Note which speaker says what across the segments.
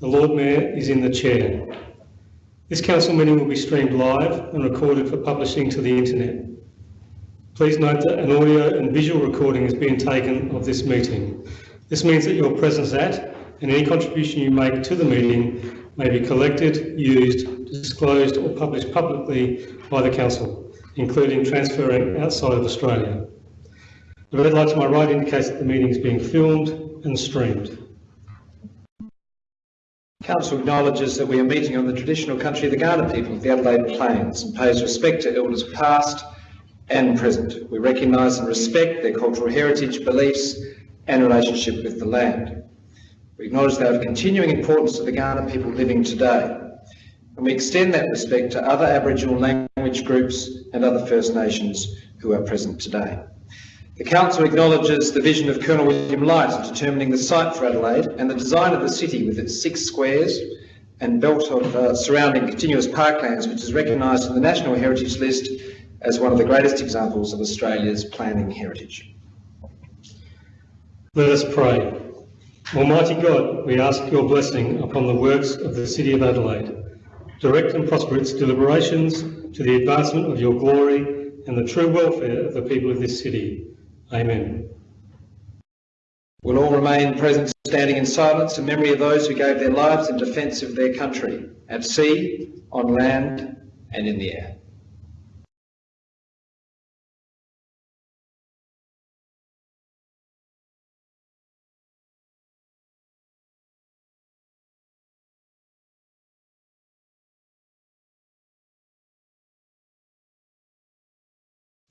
Speaker 1: The Lord Mayor is in the chair. This council meeting will be streamed live and recorded for publishing to the internet. Please note that an audio and visual recording is being taken of this meeting. This means that your presence at and any contribution you make to the meeting may be collected, used, disclosed or published publicly by the Council, including transferring outside of Australia. The red light to my right indicates that the meeting is being filmed and streamed.
Speaker 2: Council acknowledges that we are meeting on the traditional country of the Kaurna people of the Adelaide Plains and pays respect to elders past and present. We recognise and respect their cultural heritage, beliefs and relationship with the land. We acknowledge they of continuing importance to the Kaurna people living today. And we extend that respect to other Aboriginal language groups and other First Nations who are present today. The Council acknowledges the vision of Colonel William Light in determining the site for Adelaide and the design of the city with its six squares and belt of uh, surrounding continuous parklands, which is recognised in the National Heritage List as one of the greatest examples of Australia's planning heritage.
Speaker 1: Let us pray. Almighty God, we ask your blessing upon the works of the City of Adelaide. Direct and prosper its deliberations to the advancement of your glory and the true welfare of the people of this city. Amen.
Speaker 2: We'll all remain present standing in silence in memory of those who gave their lives in defence of their country, at sea, on land and in the air.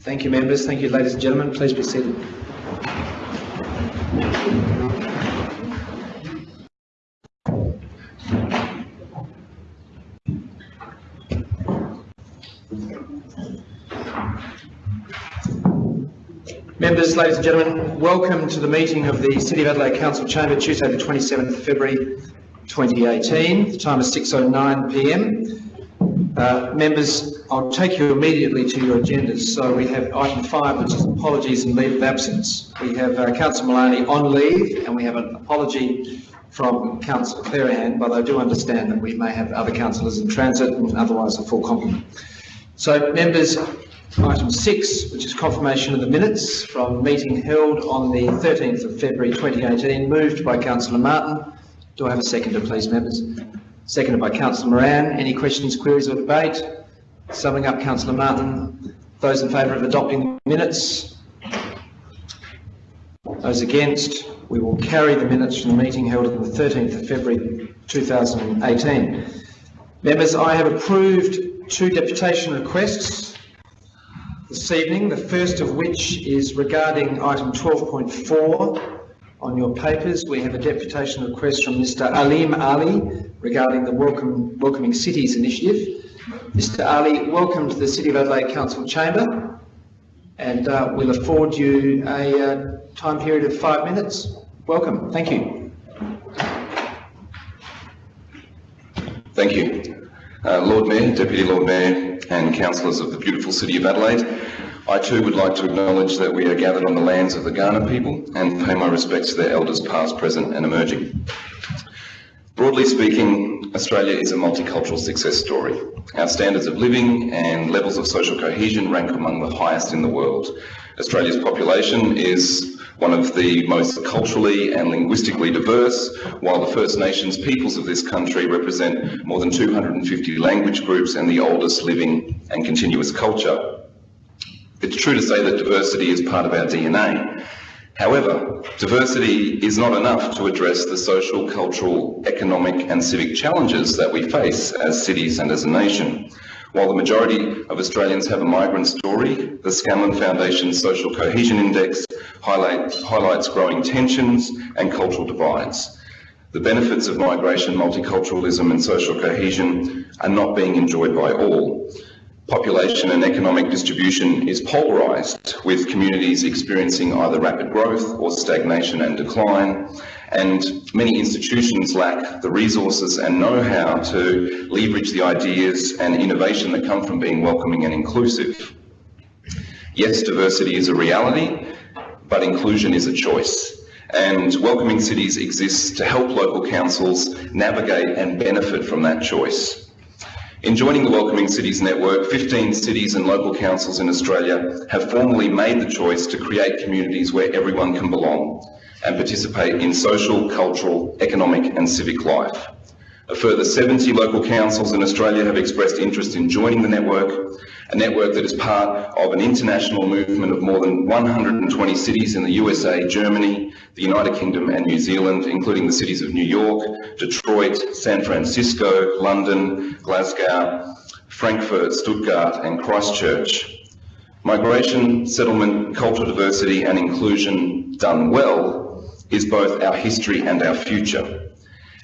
Speaker 2: Thank you, members. Thank you, ladies and gentlemen. Please be seated. Members, ladies and gentlemen, welcome to the meeting of the City of Adelaide Council Chamber, Tuesday the 27th of February 2018. The time is 6.09pm. Uh, members, I'll take you immediately to your agendas. So we have item five, which is apologies and leave of absence. We have uh, Councillor Malani on leave and we have an apology from Councillor Clearihan, but I do understand that we may have other councillors in transit and otherwise a full complement. So members, Item 6, which is confirmation of the minutes from meeting held on the 13th of February 2018, moved by Councillor Martin. Do I have a seconder, please, members? Seconded by Councillor Moran. Any questions, queries or debate? Summing up, Councillor Martin. Those in favour of adopting the minutes? Those against? We will carry the minutes from the meeting held on the 13th of February 2018. Members, I have approved two deputation requests this evening, the first of which is regarding item 12.4 on your papers. We have a deputation request from Mr Aleem Ali regarding the Welcome, Welcoming Cities initiative. Mr Ali, welcome to the City of Adelaide Council Chamber and uh, we'll afford you a uh, time period of five minutes. Welcome, thank you.
Speaker 3: Thank you. Uh, Lord Mayor, Deputy Lord Mayor and councillors of the beautiful City of Adelaide, I too would like to acknowledge that we are gathered on the lands of the Kaurna people and pay my respects to their elders past, present and emerging. Broadly speaking, Australia is a multicultural success story. Our standards of living and levels of social cohesion rank among the highest in the world. Australia's population is one of the most culturally and linguistically diverse, while the First Nations peoples of this country represent more than 250 language groups and the oldest living and continuous culture. It's true to say that diversity is part of our DNA. However, diversity is not enough to address the social, cultural, economic and civic challenges that we face as cities and as a nation. While the majority of Australians have a migrant story, the Scanlon Foundation's Social Cohesion Index highlight, highlights growing tensions and cultural divides. The benefits of migration, multiculturalism and social cohesion are not being enjoyed by all. Population and economic distribution is polarised, with communities experiencing either rapid growth or stagnation and decline, and many institutions lack the resources and know-how to leverage the ideas and innovation that come from being welcoming and inclusive. Yes, diversity is a reality, but inclusion is a choice. And Welcoming Cities exists to help local councils navigate and benefit from that choice. In joining the Welcoming Cities Network, 15 cities and local councils in Australia have formally made the choice to create communities where everyone can belong and participate in social, cultural, economic and civic life. A further 70 local councils in Australia have expressed interest in joining the network, a network that is part of an international movement of more than 120 cities in the USA, Germany, the United Kingdom and New Zealand, including the cities of New York, Detroit, San Francisco, London, Glasgow, Frankfurt, Stuttgart and Christchurch. Migration, settlement, cultural diversity and inclusion done well is both our history and our future.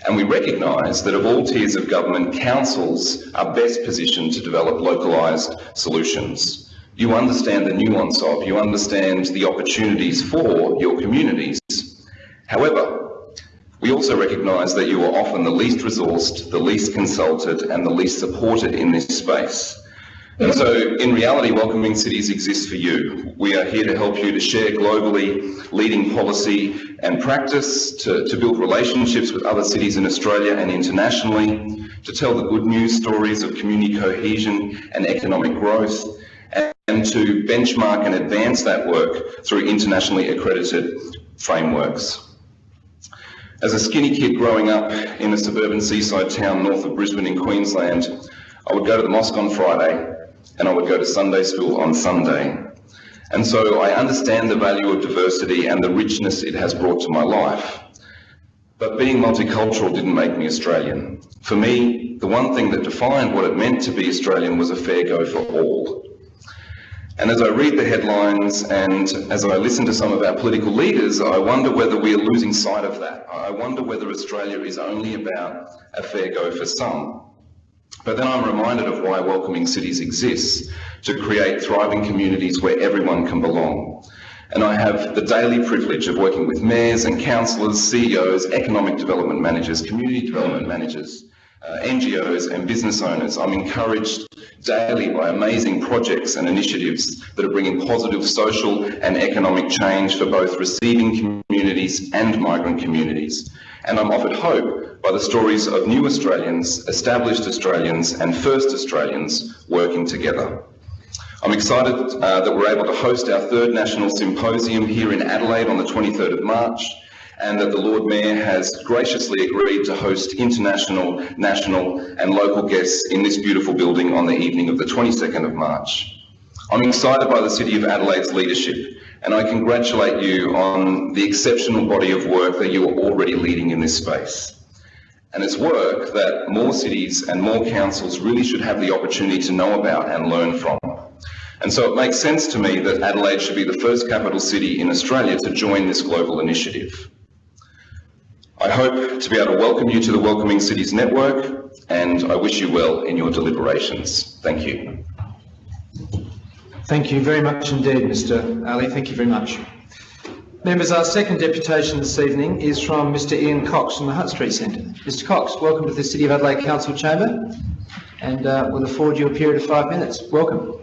Speaker 3: And we recognise that of all tiers of government, councils are best positioned to develop localised solutions. You understand the nuance of, you understand the opportunities for your communities. However, we also recognise that you are often the least resourced, the least consulted and the least supported in this space. And so, in reality, Welcoming Cities exists for you. We are here to help you to share globally leading policy and practice, to, to build relationships with other cities in Australia and internationally, to tell the good news stories of community cohesion and economic growth, and to benchmark and advance that work through internationally accredited frameworks. As a skinny kid growing up in a suburban seaside town north of Brisbane in Queensland, I would go to the mosque on Friday and I would go to Sunday school on Sunday. And so I understand the value of diversity and the richness it has brought to my life. But being multicultural didn't make me Australian. For me, the one thing that defined what it meant to be Australian was a fair go for all. And as I read the headlines and as I listen to some of our political leaders, I wonder whether we are losing sight of that. I wonder whether Australia is only about a fair go for some. But then I'm reminded of why Welcoming Cities exists, to create thriving communities where everyone can belong. And I have the daily privilege of working with mayors and councillors, CEOs, economic development managers, community development managers, uh, NGOs and business owners. I'm encouraged daily by amazing projects and initiatives that are bringing positive social and economic change for both receiving communities and migrant communities. And I'm offered hope by the stories of new Australians, established Australians and first Australians working together. I'm excited uh, that we're able to host our third national symposium here in Adelaide on the 23rd of March and that the Lord Mayor has graciously agreed to host international, national and local guests in this beautiful building on the evening of the 22nd of March. I'm excited by the City of Adelaide's leadership and I congratulate you on the exceptional body of work that you are already leading in this space. And it's work that more cities and more councils really should have the opportunity to know about and learn from. And so it makes sense to me that Adelaide should be the first capital city in Australia to join this global initiative. I hope to be able to welcome you to the Welcoming Cities Network and I wish you well in your deliberations. Thank you.
Speaker 2: Thank you very much indeed, Mr Ali. Thank you very much. Members, our second deputation this evening is from Mr Ian Cox from the Hutt Street Centre. Mr Cox, welcome to the City of Adelaide Council Chamber and uh, we'll afford you a period of five minutes. Welcome.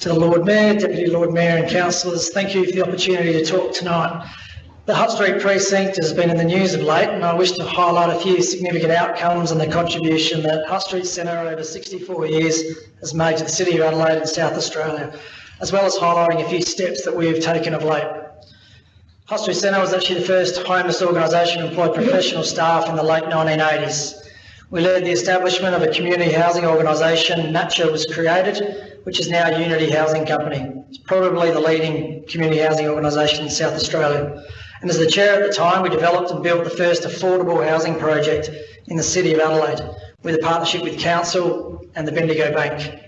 Speaker 4: To the Lord Mayor, Deputy Lord Mayor and councillors, thank you for the opportunity to talk tonight. The Hutt Street precinct has been in the news of late and I wish to highlight a few significant outcomes and the contribution that Hutt Street Centre over 64 years has made to the City of Adelaide and South Australia, as well as highlighting a few steps that we have taken of late. Hutt Street Centre was actually the first homeless organisation to employ professional staff in the late 1980s. We led the establishment of a community housing organisation, Natcha was created, which is now Unity Housing Company. It's probably the leading community housing organisation in South Australia. And as the chair at the time, we developed and built the first affordable housing project in the City of Adelaide with a partnership with Council and the Bendigo Bank.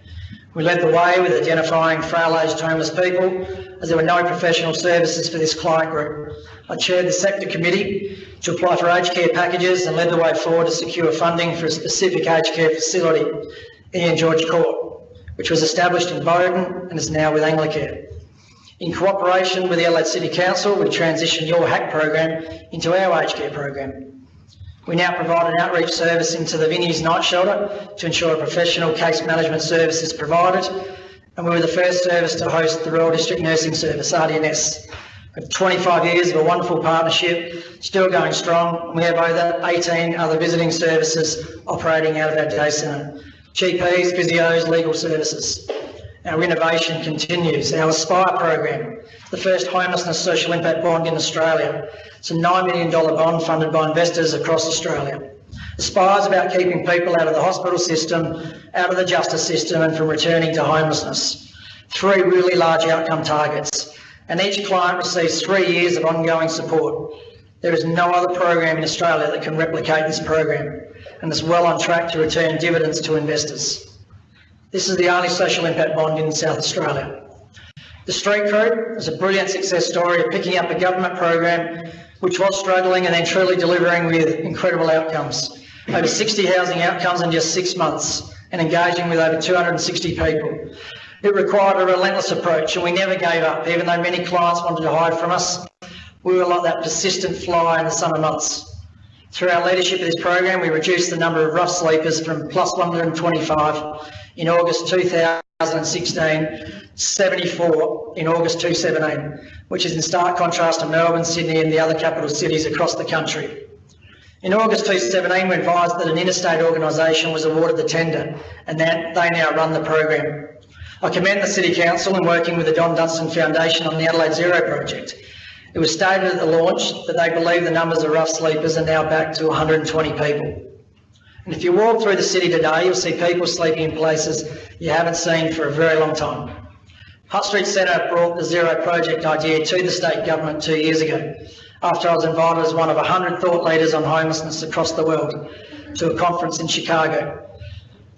Speaker 4: We led the way with identifying frail-aged homeless people as there were no professional services for this client group. I chaired the sector committee to apply for aged care packages and led the way forward to secure funding for a specific aged care facility, Ian George Court, which was established in Bowden and is now with Anglicare. In cooperation with the Adelaide City Council, we transitioned your HACC program into our aged care program. We now provide an outreach service into the Vinnie's Night Shelter to ensure a professional case management service is provided. And we were the first service to host the Royal District Nursing Service, RDNS, have 25 years of a wonderful partnership, still going strong. We have over 18 other visiting services operating out of our day centre. GPs, physios, legal services. Our innovation continues. Our Aspire program, the first homelessness social impact bond in Australia. It's a $9 million bond funded by investors across Australia. Aspire is about keeping people out of the hospital system, out of the justice system and from returning to homelessness. Three really large outcome targets and each client receives three years of ongoing support. There is no other program in Australia that can replicate this program and is well on track to return dividends to investors. This is the only social impact bond in South Australia. The Street Crew is a brilliant success story of picking up a government program which was struggling and then truly delivering with incredible outcomes. Over 60 housing outcomes in just six months and engaging with over 260 people. It required a relentless approach and we never gave up, even though many clients wanted to hide from us. We were like that persistent fly in the summer months. Through our leadership of this program, we reduced the number of rough sleepers from plus 125 in August 2016, 74 in August 2017, which is in stark contrast to Melbourne, Sydney and the other capital cities across the country. In August 2017, we advised that an interstate organisation was awarded the tender and that they now run the program. I commend the City Council in working with the Don Dunstan Foundation on the Adelaide Zero project. It was stated at the launch that they believe the numbers of rough sleepers are now back to 120 people. And if you walk through the city today, you'll see people sleeping in places you haven't seen for a very long time. Hutt Street Centre brought the Zero project idea to the state government two years ago, after I was invited as one of 100 thought leaders on homelessness across the world to a conference in Chicago.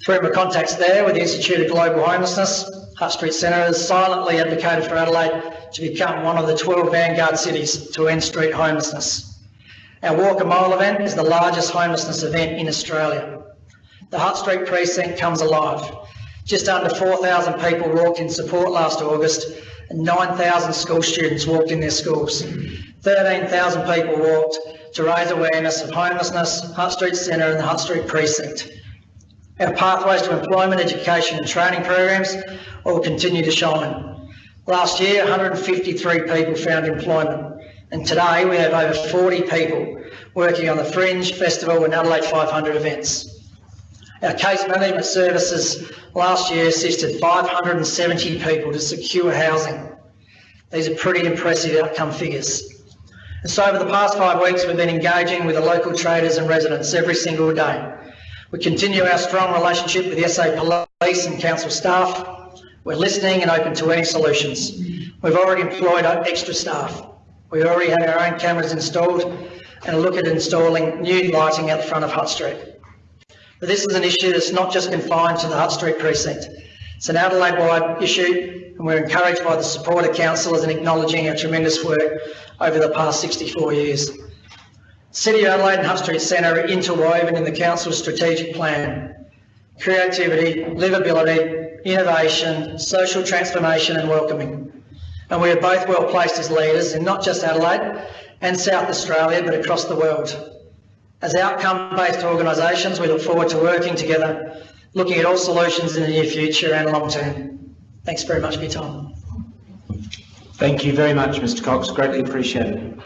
Speaker 4: Through my contacts there with the Institute of Global Homelessness, Hutt Street Centre has silently advocated for Adelaide to become one of the 12 vanguard cities to end street homelessness. Our Walk a Mile event is the largest homelessness event in Australia. The Hutt Street precinct comes alive. Just under 4,000 people walked in support last August and 9,000 school students walked in their schools. 13,000 people walked to raise awareness of homelessness, Hutt Street Centre and the Hutt Street precinct. Our pathways to employment, education and training programs all continue to shine. Last year, 153 people found employment and today we have over 40 people working on the Fringe, Festival and Adelaide 500 events. Our case management services last year assisted 570 people to secure housing. These are pretty impressive outcome figures. And so over the past five weeks, we've been engaging with the local traders and residents every single day. We continue our strong relationship with the SA Police and Council staff. We're listening and open to any solutions. We've already employed extra staff. We already have our own cameras installed and look at installing new lighting out the front of Hutt Street. But this is an issue that's not just confined to the Hutt Street precinct. It's an Adelaide-wide issue and we're encouraged by the support of councillors in acknowledging our tremendous work over the past 64 years. City of Adelaide and Hutt Street Centre are interwoven in the Council's strategic plan. Creativity, livability, innovation, social transformation and welcoming. And we are both well placed as leaders in not just Adelaide and South Australia, but across the world. As outcome-based organisations, we look forward to working together, looking at all solutions in the near future and long term. Thanks very much for your time.
Speaker 2: Thank you very much, Mr Cox. Greatly appreciated.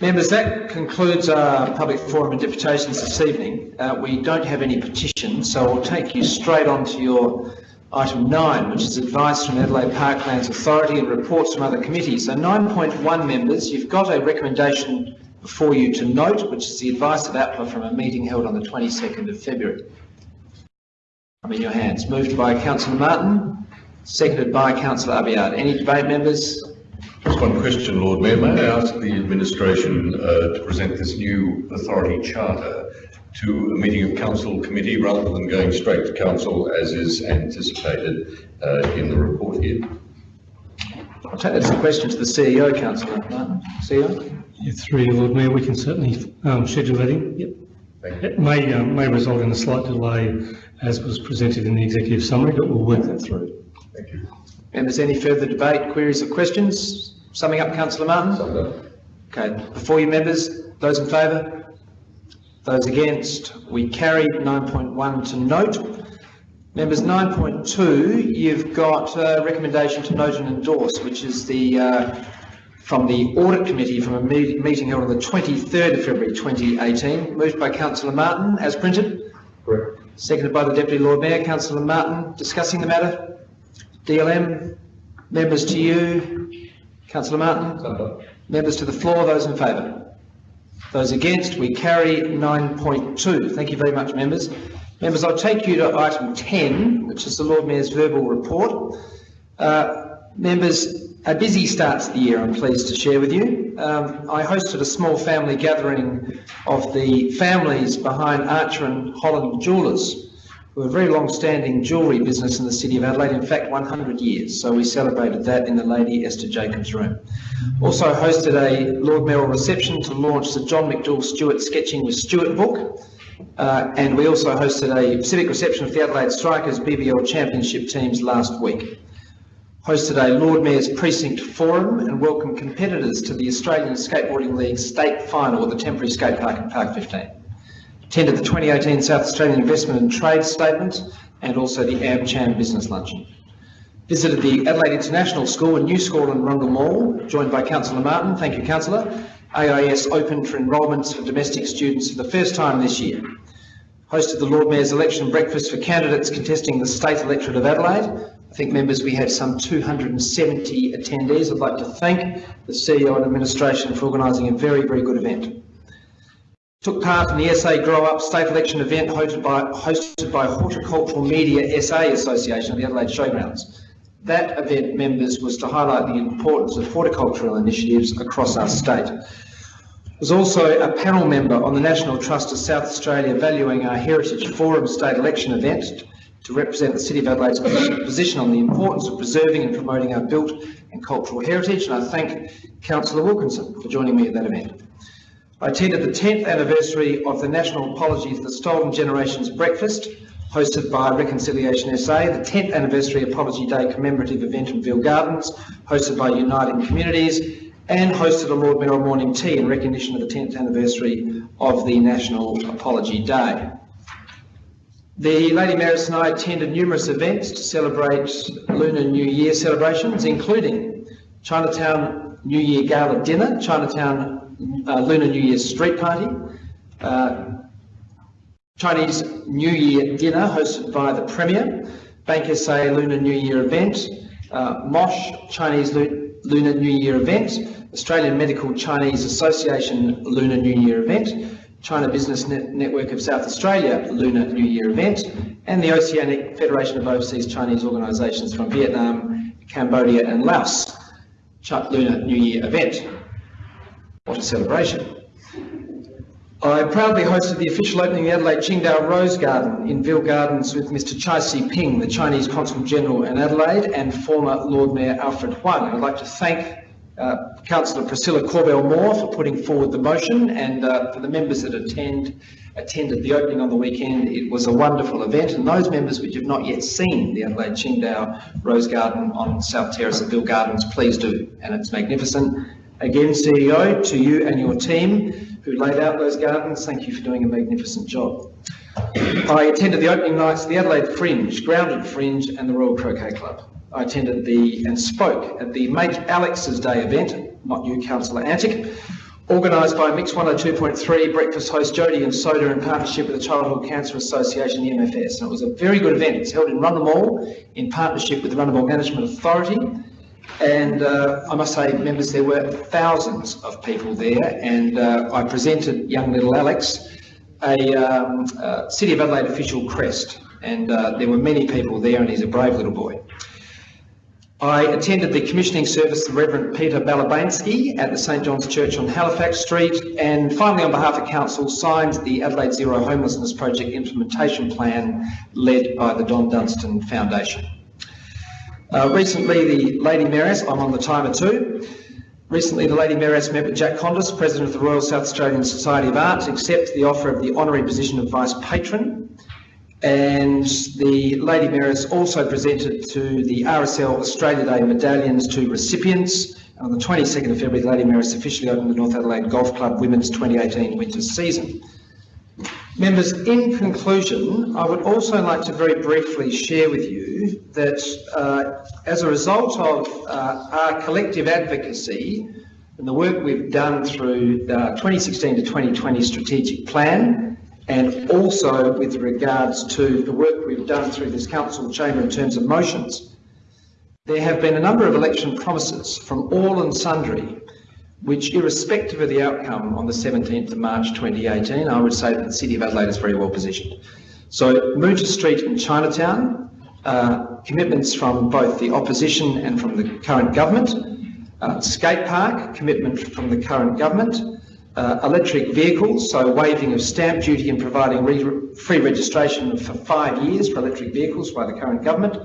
Speaker 2: Members, that concludes our public forum and deputations this evening. Uh, we don't have any petitions, so we'll take you straight on to your item 9, which is advice from Adelaide Parklands Authority and reports from other committees. So 9.1 members, you've got a recommendation before you to note, which is the advice of APLA from a meeting held on the 22nd of February. I'm in your hands. Moved by Councillor Martin, seconded by Councillor Abiad. Any debate, members?
Speaker 5: Just one question, Lord Mayor. May I ask the administration uh, to present this new authority charter to a meeting of council committee rather than going straight to council as is anticipated uh, in the report here?
Speaker 2: I'll take that as a question to the CEO, Councillor Martin. CEO?
Speaker 1: Yeah, through you, Lord Mayor, we can certainly um, schedule that in. Yep.
Speaker 5: Thank you.
Speaker 1: It may, um, may result in a slight delay as was presented in the executive summary, but we'll work that through.
Speaker 5: Thank you.
Speaker 2: Members, any further debate, queries or questions? Summing up, Councillor Martin?
Speaker 5: Summed up.
Speaker 2: Okay, before you members, those in favour? Those against? We carried 9.1 to note. Members, 9.2, you've got a recommendation to note and endorse, which is the, uh, from the Audit Committee from a me- meeting held on the 23rd of February 2018, moved by councillor Martin, as printed.
Speaker 5: Correct.
Speaker 2: Seconded by the Deputy Lord Mayor, councillor Martin, discussing the matter. DLM, members to you, councillor Martin. Members to the floor, those in favour? Those against, we carry 9.2. Thank you very much, members. Members, I'll take you to item 10, which is the Lord Mayor's verbal report. Uh, Members, a busy start to the year, I'm pleased to share with you. Um, I hosted a small family gathering of the families behind Archer and Holland Jewellers, who are a very long-standing jewellery business in the City of Adelaide, in fact 100 years, so we celebrated that in the Lady Esther Jacobs room. Also hosted a Lord Mayoral reception to launch the John McDouall Stuart Sketching with Stuart book, uh, and we also hosted a civic reception of the Adelaide Strikers BBL Championship teams last week. Hosted a Lord Mayor's Precinct Forum and welcomed competitors to the Australian Skateboarding League state final at the temporary skate park in Park 15 attended the 2018 South Australian Investment and Trade Statement and also the AmCham Business Luncheon. Visited the Adelaide International School and New School in Rundle Mall, joined by Councillor Martin. Thank you, Councillor. AIS opened for enrolments for domestic students for the first time this year. Hosted the Lord Mayor's election breakfast for candidates contesting the state electorate of Adelaide. I think, members, we had some 270 attendees. I'd like to thank the CEO and administration for organising a very, very good event took part in the SA Grow Up State Election event hosted by, hosted by Horticultural Media SA Association at the Adelaide Showgrounds. That event, members, was to highlight the importance of horticultural initiatives across our state. Was also a panel member on the National Trust of South Australia Valuing Our Heritage Forum State Election event to represent the City of Adelaide's position on the importance of preserving and promoting our built and cultural heritage, and I thank Councillor Wilkinson for joining me at that event. I attended the 10th anniversary of the National Apology for the Stolen Generations Breakfast, hosted by Reconciliation SA, the 10th anniversary of Apology Day commemorative event in Veale Gardens, hosted by Uniting Communities, and hosted a Lord Mayoral morning tea in recognition of the 10th anniversary of the National Apology Day. The Lady Mayoress and I attended numerous events to celebrate Lunar New Year celebrations, including Chinatown New Year Gala Dinner, Chinatown uh, Lunar New Year street party, uh, Chinese New Year dinner hosted by the Premier, Bank SA Lunar New Year event, uh, MOSH Chinese Lu Lunar New Year event, Australian Medical Chinese Association Lunar New Year event, China Business Net Network of South Australia Lunar New Year event, and the Oceanic Federation of Overseas Chinese Organisations from Vietnam, Cambodia and Laos. Lunar New Year event. What a celebration. I proudly hosted the official opening of the Adelaide Qingdao Rose Garden in Veale Gardens with Mr Chai Si-ping, the Chinese Consul General in Adelaide, and former Lord Mayor Alfred Huang. I'd like to thank uh, Councillor Priscilla Corbell-Moore for putting forward the motion and uh, for the members that attend, attended the opening on the weekend. It was a wonderful event and those members which have not yet seen the Adelaide Qingdao Rose Garden on South Terrace at Veale Gardens, please do. And it's magnificent Again, CEO, to you and your team who laid out those gardens, thank you for doing a magnificent job. I attended the opening nights of the Adelaide Fringe, Grounded Fringe and the Royal Croquet Club. I attended the and spoke at the Make Alex's Day event, not you, Councillor Antic, organised by Mix 102.3 breakfast host Jody and Soda in partnership with the Childhood Cancer Association, the MFS. And it was a very good event. It's held in Rundle Mall in partnership with the Rundle Mall Management Authority and uh, I must say, members, there were thousands of people there, and uh, I presented young little Alex a um, uh, City of Adelaide official crest, and uh, there were many people there, and he's a brave little boy. I attended the commissioning service of Reverend Peter Balabansky at the St John's Church on Halifax Street, and finally, on behalf of Council, signed the Adelaide Zero Homelessness Project implementation plan led by the Don Dunstan Foundation. Uh, recently, the Lady Mayoress, I'm on the timer too. Recently, the Lady Mayoress met with Jack Condis, President of the Royal South Australian Society of Art, to accept the offer of the honorary position of Vice Patron. And the Lady Mayoress also presented to the RSL Australia Day medallions to recipients. On the 22nd of February, the Lady Mayoress officially opened the North Adelaide Golf Club Women's 2018 winter season. Members, in conclusion, I would also like to very briefly share with you that uh, as a result of uh, our collective advocacy and the work we've done through the 2016 to 2020 strategic plan and also with regards to the work we've done through this council chamber in terms of motions, there have been a number of election promises from all and sundry which irrespective of the outcome on the 17th of March 2018, I would say that the City of Adelaide is very well positioned. So Moonta Street in Chinatown, uh, commitments from both the opposition and from the current government, uh, skate park, commitment from the current government, uh, electric vehicles, so waiving of stamp duty and providing re free registration for five years for electric vehicles by the current government,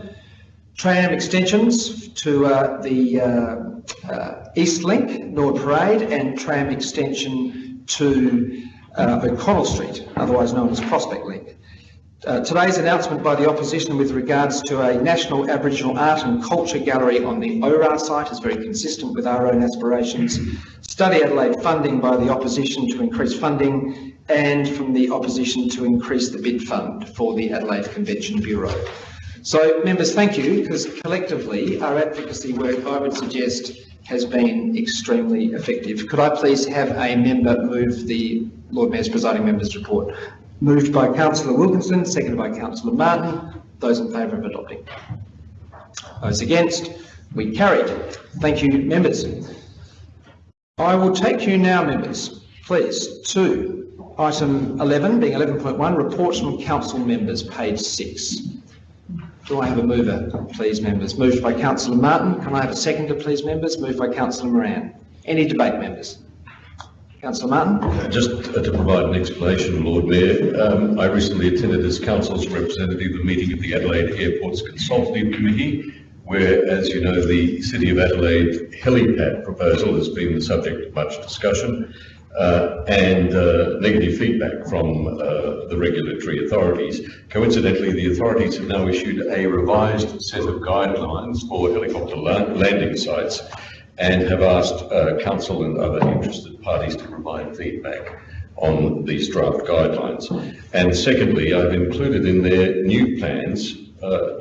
Speaker 2: tram extensions to uh, the uh, uh, East Link, Norwood Parade, and tram extension to uh, O'Connell Street, otherwise known as Prospect Link. Uh, today's announcement by the opposition with regards to a National Aboriginal Art and Culture Gallery on the ORA site is very consistent with our own aspirations. Study Adelaide funding by the opposition to increase funding and from the opposition to increase the bid fund for the Adelaide Convention Bureau. So, members, thank you, because collectively our advocacy work, I would suggest, has been extremely effective. Could I please have a member move the Lord Mayor's presiding member's report? Moved by Councillor Wilkinson, seconded by Councillor Martin. Those in favour of adopting. Those against? We carried. Thank you, members. I will take you now, members, please, to item 11, being 11.1, reports from council members, page 6. Do I have a mover, please, members? Moved by Councillor Martin. Can I have a seconder, please, members? Moved by Councillor Moran. Any debate, members? Councillor Martin?
Speaker 5: Just uh, to provide an explanation, Lord Mayor, um, I recently attended as Council's representative a meeting of the Adelaide Airports Consultative Committee, where, as you know, the City of Adelaide helipad proposal has been the subject of much discussion uh, and uh, negative feedback from uh, the regulatory authorities. Coincidentally, the authorities have now issued a revised set of guidelines for helicopter la landing sites and have asked uh, council and other interested parties to provide feedback on these draft guidelines. And secondly, I've included in their new plans uh,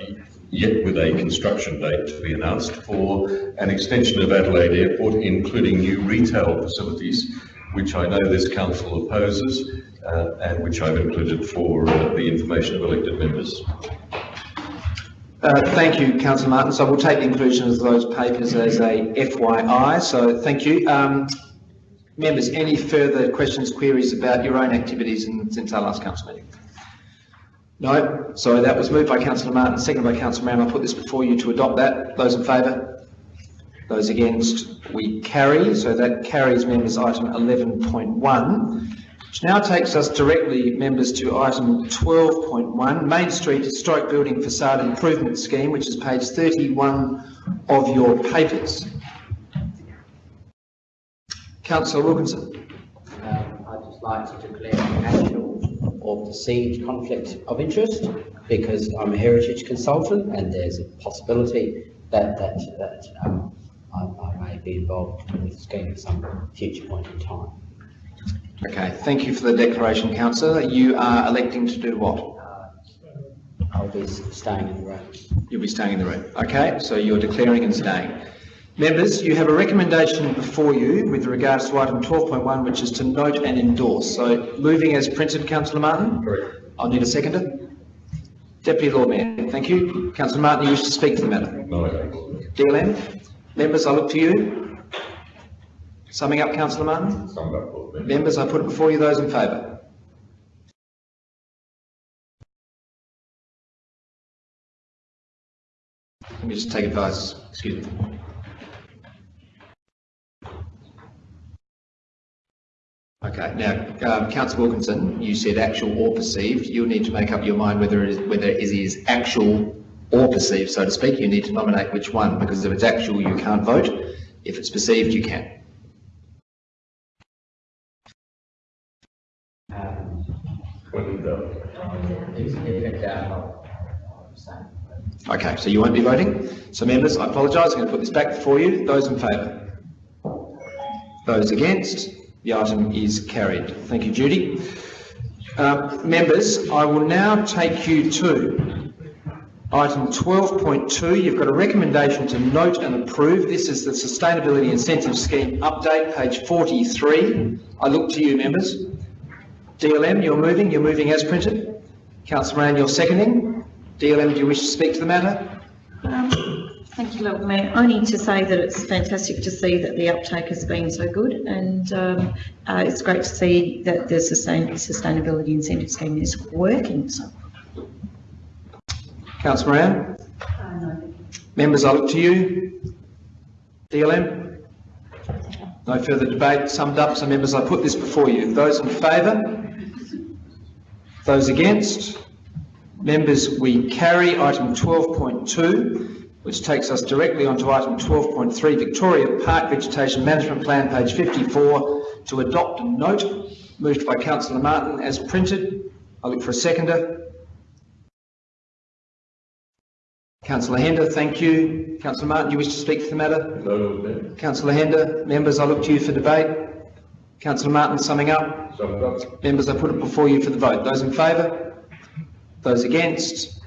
Speaker 5: yet with a construction date to be announced for an extension of Adelaide Airport, including new retail facilities which I know this council opposes uh, and which I've included for uh, the information of elected members.
Speaker 2: Uh, thank you, Councillor Martin. So we'll take the inclusion of those papers as a FYI. So thank you. Um, members, any further questions, queries about your own activities in, since our last council meeting? No? So that was moved by Councillor Martin, seconded by Councillor Moran. I'll put this before you to adopt that. Those in favour? Those against, we carry. So that carries members item 11.1, which now takes us directly, members, to item 12.1, Main Street Historic Building Facade Improvement Scheme, which is page 31 of your papers. Councillor Wilkinson.
Speaker 6: Um, I'd just like to declare an actual or perceived conflict of interest because I'm a heritage consultant and there's a possibility that, that, that um, I, I may be involved in the scheme at some future point in time.
Speaker 2: Okay, thank you for the declaration, councillor. You are electing to do what?
Speaker 6: Uh, I'll be staying in the room.
Speaker 2: You'll be staying in the room. Okay, so you're declaring and staying. Members, you have a recommendation before you with regards to item 12.1, which is to note and endorse. So moving as printed, councillor Martin?
Speaker 5: Correct.
Speaker 2: I'll need a seconder. Deputy Lord Mayor, thank you. Councillor Martin, you wish to speak to the matter?
Speaker 5: No, I don't,
Speaker 2: DLM? Members, I look to you. Summing up, councillor Martin?
Speaker 5: Summed up,
Speaker 2: Members, I put it before you, those in favour. Let me just take advice, excuse me. Okay, now, um, councillor Wilkinson, you said actual or perceived. You'll need to make up your mind whether it is, whether it is actual or perceived, so to speak. You need to nominate which one, because if it's actual, you can't vote. If it's perceived, you can. Okay, so you won't be voting. So members, I apologise, I'm going to put this back for you. Those in favour? Those against? The item is carried. Thank you, Judy. Uh, Members, I will now take you to item 12.2. You've got a recommendation to note and approve. This is the Sustainability Incentive Scheme update, page 43. I look to you, members. DLM, you're moving, you're moving as printed. Councillor Moran, you're seconding. DLM, do you wish to speak to the matter?
Speaker 7: Um, Thank you, Lord Mayor. Only to say that it's fantastic to see that the uptake has been so good and um, uh, it's great to see that the sustain- sustainability incentive scheme is working. So,
Speaker 2: Councillor Moran? Members, I look to you. DLM? No further debate, summed up, so members, I put this before you. Those in favour? Those against? Members, we carry item 12.2, which takes us directly onto item 12.3, Victoria Park Vegetation Management Plan, page 54, to adopt a note, moved by councillor Martin as printed. I look for a seconder. Councillor Hender, thank you. Councillor Martin, you wish to speak to the matter?
Speaker 5: No,
Speaker 2: Councillor Hender, members, I look to you for debate. Councillor Martin, summing up.
Speaker 5: Summed up.
Speaker 2: Members, I put it before you for the vote. Those in favour? Those against?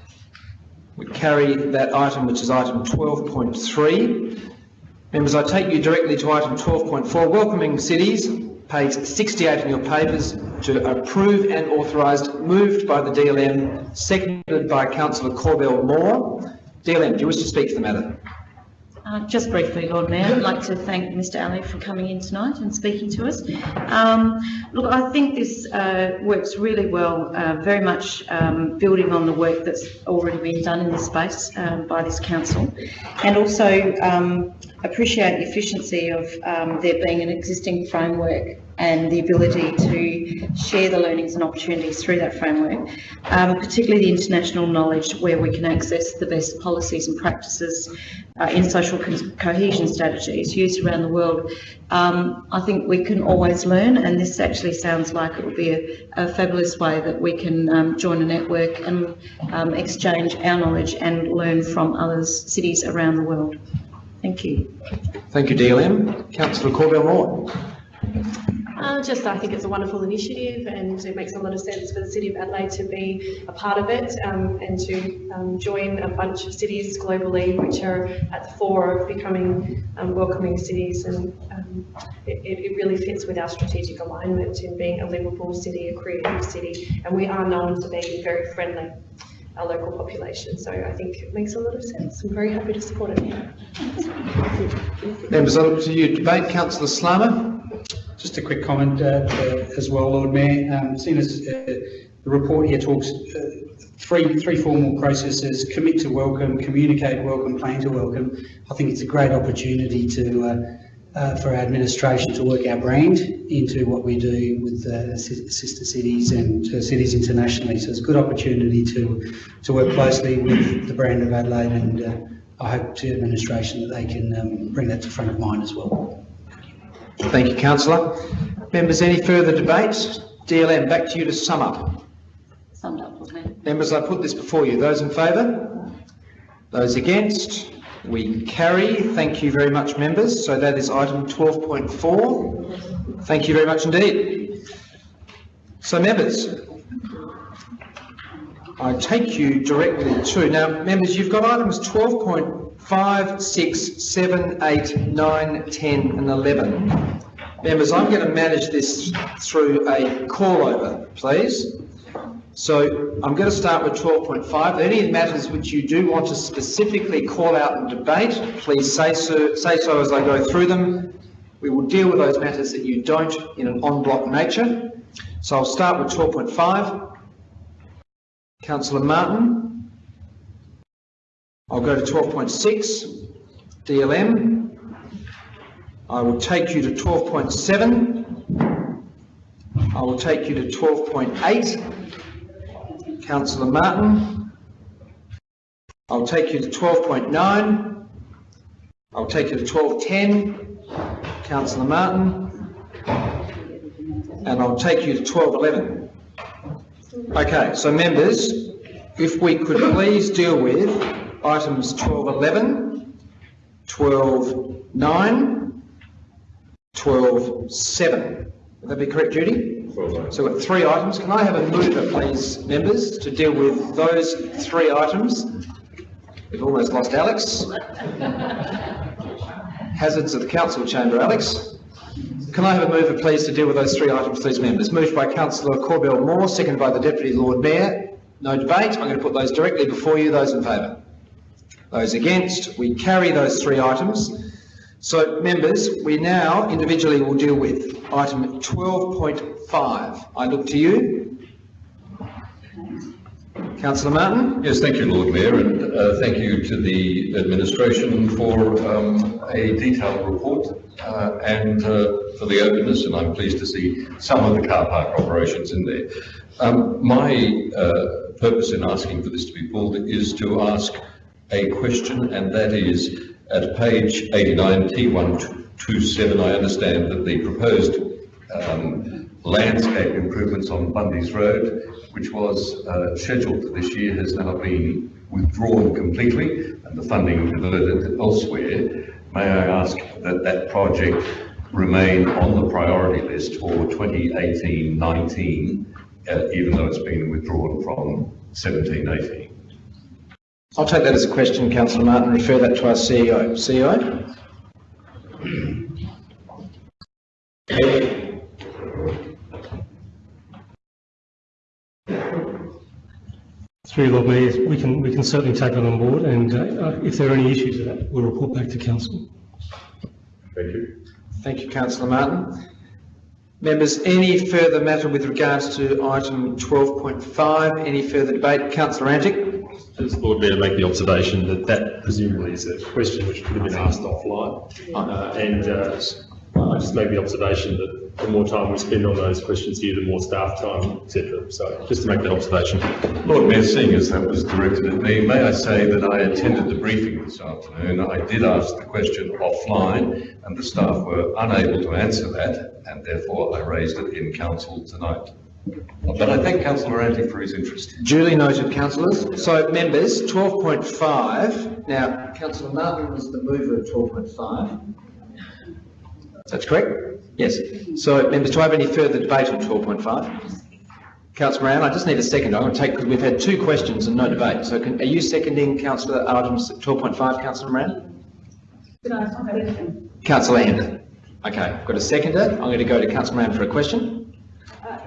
Speaker 2: We carry that item, which is item 12.3. Members, I take you directly to item 12.4, welcoming cities, page 68 in your papers, to approve and authorised, moved by the DLM, seconded by councillor Corbell Moore. DLM, do you wish to speak to the matter?
Speaker 7: uh, just briefly, Lord Mayor, I'd like to thank Mr Ali for coming in tonight and speaking to us. Um, look, I think this uh, works really well, uh, very much um, building on the work that's already been done in this space um, by this council, and also um, appreciate the efficiency of um, there being an existing framework and the ability to share the learnings and opportunities through that framework, um, particularly the international knowledge where we can access the best policies and practices uh, in social co- cohesion strategies used around the world. Um, I think we can always learn, and this actually sounds like it would be a, a fabulous way that we can um, join a network and um, exchange our knowledge and learn from others, cities around the world. Thank you.
Speaker 2: Thank you, DLM. Councillor Corbell Moore.
Speaker 8: Uh, just, I think it's a wonderful initiative and it makes a lot of sense for the City of Adelaide to be a part of it um, and to um, join a bunch of cities globally which are at the fore of becoming um, welcoming cities and um, it, it really fits with our strategic alignment in being a livable city, a creative city, and we are known to be very friendly, our local population. So I think it makes a lot of sense. I'm very happy to support it.
Speaker 2: Members, look to you. Debate, councillor Slama.
Speaker 9: Just a quick comment uh, uh, as well, Lord Mayor. Um, Seeing as uh, the report here talks uh, three, three formal processes, commit to welcome, communicate welcome, plan to welcome. I think it's a great opportunity to, uh, uh, for our administration to work our brand into what we do with uh, sister cities and uh, cities internationally. So it's a good opportunity to, to work closely with the brand of Adelaide and I hope to administration that they can um, bring that to front of mind as well.
Speaker 2: Thank you, councillor. Members, any further debates? DLM, back to you to sum up.
Speaker 7: Summed up, Mayor.
Speaker 2: Members, I put this before you. Those in favour? Those against? We carry. Thank you very much, members. So that is item 12.4. Thank you very much indeed. So members, I take you directly to, now, members, you've got items 12.5, 6, 7, 8, 9, 10 and 11. Members, I'm going to manage this through a call over, please. So I'm going to start with 12.5. Any matters which you do want to specifically call out and debate, please say so, say so as I go through them. We will deal with those matters that you don't in an on-block nature. So I'll start with 12.5. Councillor Martin. I'll go to 12.6. DLM. I will take you to 12.7. I will take you to 12.8. Councillor Martin. I'll take you to 12.9. I'll take you to 12.10. Councillor Martin. And I'll take you to 12.11. Okay, so members, if we could please deal with items 12.11, 12.9, 12.7. Would that be correct, Judy?
Speaker 5: Well done.
Speaker 2: So we've got three items. Can I have a mover, please, members, to deal with those three items? We've almost lost Alex. Hazards of the council chamber, Alex. Can I have a mover, please, to deal with those three items, please, members? Moved by councillor Corbell Moore, seconded by the Deputy Lord Mayor. No debate. I'm going to put those directly before you. Those in favour? Those against? We carry those three items. So, members, we now individually will deal with item 12.5. I look to you. Councillor Martin?
Speaker 5: Yes, thank you, Lord Mayor, and uh, thank you to the administration for um, a detailed report uh, and uh, for the openness, and I'm pleased to see some of the car park operations in there. Um, My uh, purpose in asking for this to be pulled is to ask a question, and that is, at page 89, T127, I understand that the proposed um, landscape improvements on Bundey's Road, which was uh, scheduled for this year, has now been withdrawn completely and the funding diverted elsewhere. May I ask that that project remain on the priority list for 2018-19, uh, even though it's been withdrawn from 17-18?
Speaker 2: I'll take that as a question, councillor Martin, and refer that to our CEO. CEO?
Speaker 1: Through Lord Mayor, we can, we can certainly take that on board and uh, if there are any issues with that, we'll report back to council.
Speaker 5: Thank you.
Speaker 2: Thank you, councillor Martin. Members, any further matter with regards to item 12.5? Any further debate? Councillor Antic?
Speaker 10: Just Lord Mayor, make the observation that that presumably is a question which could have been asked offline. Uh, And uh, I just make the observation that the more time we spend on those questions here, the more staff time, etc. So just to make that observation.
Speaker 5: Lord Mayor, seeing as that was directed at me, may I say that I attended the briefing this afternoon. I did ask the question offline and the staff were unable to answer that and therefore I raised it in council tonight. But I thank councillor Antic for his interest.
Speaker 2: Duly noted, councillors. So, members, 12.5. Now, councillor Martin was the mover of 12.5. That's correct? Yes. So, members, do I have any further debate on 12.5? Councillor Moran, I just need a second. I'm going to take, because we've had two questions and no debate. So, can, are you seconding councillor items 12.5, councillor Moran? Councillor Hand. Okay, I've got a seconder. I'm going to go to councillor Moran for a question.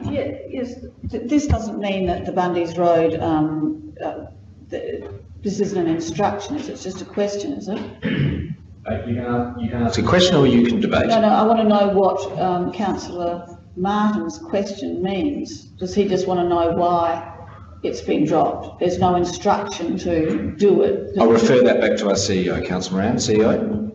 Speaker 11: Yeah, Yes, this doesn't mean that the Bundey's Road, um, uh, th- this isn't an instruction, is it? It's just a question, is it?
Speaker 2: Uh, You can, you can ask a question or you can debate.
Speaker 11: No, no, I want to know what um, councillor Martin's question means. Does he just want to know why it's been dropped? There's no instruction to do it.
Speaker 2: I'll refer that back to our CEO, councillor Moran. CEO?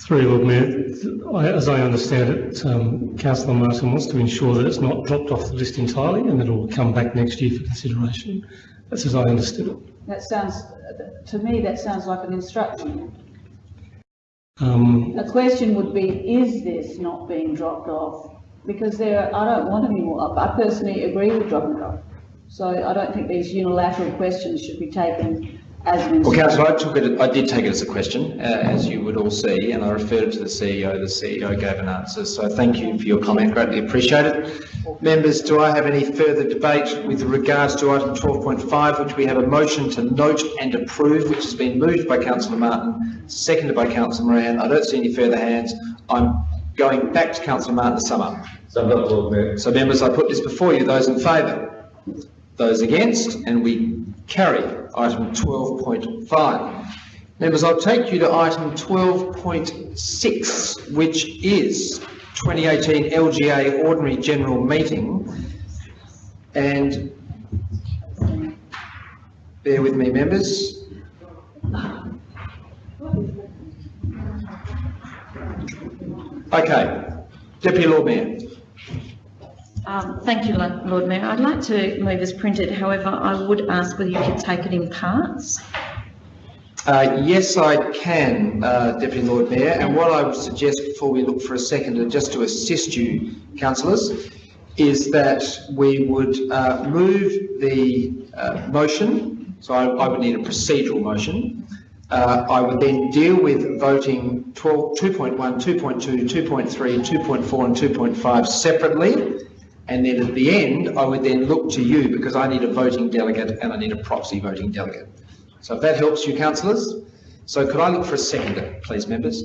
Speaker 1: Through Lord Mayor, as I understand it, um, councillor Martin wants to ensure that it's not dropped off the list entirely and that it will come back next year for consideration. That's as I understood it.
Speaker 11: That sounds, to me, that sounds like an instruction.
Speaker 1: Um,
Speaker 11: A question would be, is this not being dropped off? Because there, I don't want any more, I personally agree with dropping it off. So I don't think these unilateral questions should be taken as an
Speaker 2: Well,
Speaker 11: instruction.
Speaker 2: councillor, I took it, I did take it as a question, uh, as you would all see, and I referred it to the CEO. The CEO gave an answer, so thank you for your comment, greatly appreciated. Members, do I have any further debate with regards to item 12.5, which we have a motion to note and approve, which has been moved by councillor Martin, seconded by councillor Moran. I don't see any further hands. I'm going back to councillor Martin to sum up.
Speaker 10: Summed up, Lord Mayor.
Speaker 2: So members, I put this before you, those in favour? Those against? And we carry item 12.5. Members, I'll take you to item 12.6, which is 2018 LGA Ordinary General Meeting. And bear with me, members. Okay, Deputy Lord Mayor.
Speaker 7: Um, Thank you, Lord Mayor. I'd like to move as printed, however, I would ask whether you could take it in parts.
Speaker 2: Uh, Yes, I can, uh, Deputy Lord Mayor, and what I would suggest before we look for a second, just to assist you, councillors, is that we would uh, move the uh, motion, so I I would need a procedural motion, Uh, I would then deal with voting 12, 2.1, 2.2, 2.3, 2.4 and 2.5 separately. And then at the end, I would then look to you because I need a voting delegate and I need a proxy voting delegate. So if that helps you, councillors. So could I look for a seconder, please, members?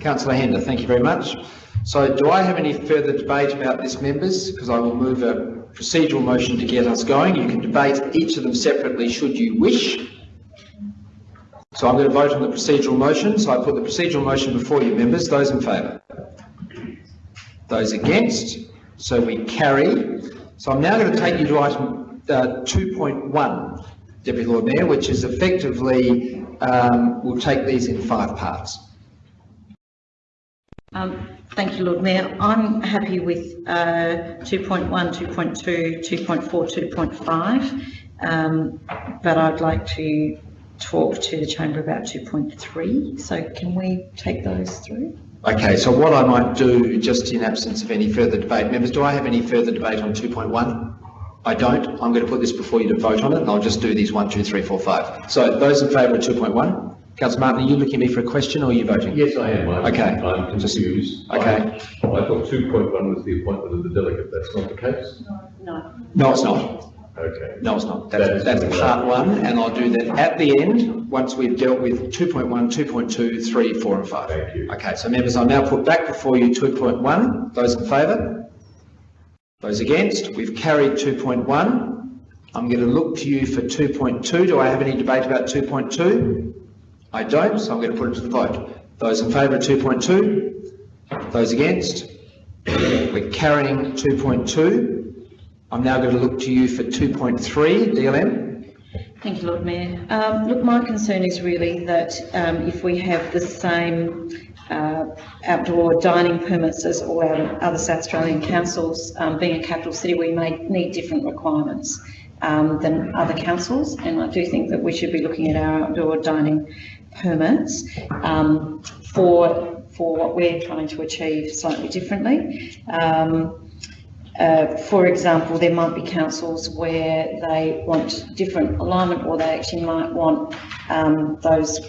Speaker 2: Councillor Hender, thank you very much. So do I have any further debate about this, members? Because I will move a procedural motion to get us going. You can debate each of them separately should you wish. So I'm going to vote on the procedural motion. So I put the procedural motion before you, members. Those in favour? Those against? So we carry. So I'm now going to take you to item uh, 2.1, Deputy Lord Mayor, which is effectively, um, we'll take these in five parts.
Speaker 7: Um, Thank you, Lord Mayor. I'm happy with uh, 2.1, 2.2, 2.4, 2.5, um, but I'd like to talk to the chamber about 2.3. So can we take those through?
Speaker 2: Okay, so what I might do, just in absence of any further debate, members, do I have any further debate on 2.1? I don't. I'm going to put this before you to vote on it, and I'll just do these one, two, three, four, five. So those in favour of 2.1? Councillor Martin, are you looking at me for a question or are you voting?
Speaker 5: Yes, I am. I'm-
Speaker 2: Okay.
Speaker 5: I'm confused.
Speaker 2: Okay.
Speaker 5: I I thought 2.1 was the appointment of the delegate. That's not the case?
Speaker 7: No.
Speaker 2: No, it's not.
Speaker 5: Okay.
Speaker 2: No, it's not. That's,
Speaker 5: That's-
Speaker 2: that's part one, and I'll do that at the end, once we've dealt with 2.1, 2.2, 3, 4 and 5.
Speaker 5: Thank you.
Speaker 2: Okay, so members, I'll now put back before you 2.1. Those in favour? Those against? We've carried 2.1. I'm going to look to you for 2.2. Do I have any debate about 2.2? I don't, so I'm going to put it to the vote. Those in favour of 2.2? Those against? We're carrying 2.2. I'm now going to look to you for 2.3, DLM.
Speaker 7: Thank you, Lord Mayor. Um, look, my concern is really that um, if we have the same uh, outdoor dining permits as all our other South Australian councils, um, being a capital city, we may need different requirements um, than other councils, and I do think that we should be looking at our outdoor dining permits um, for for what we're trying to achieve slightly differently. Um, uh, for example, there might be councils where they want different alignment or they actually might want um, those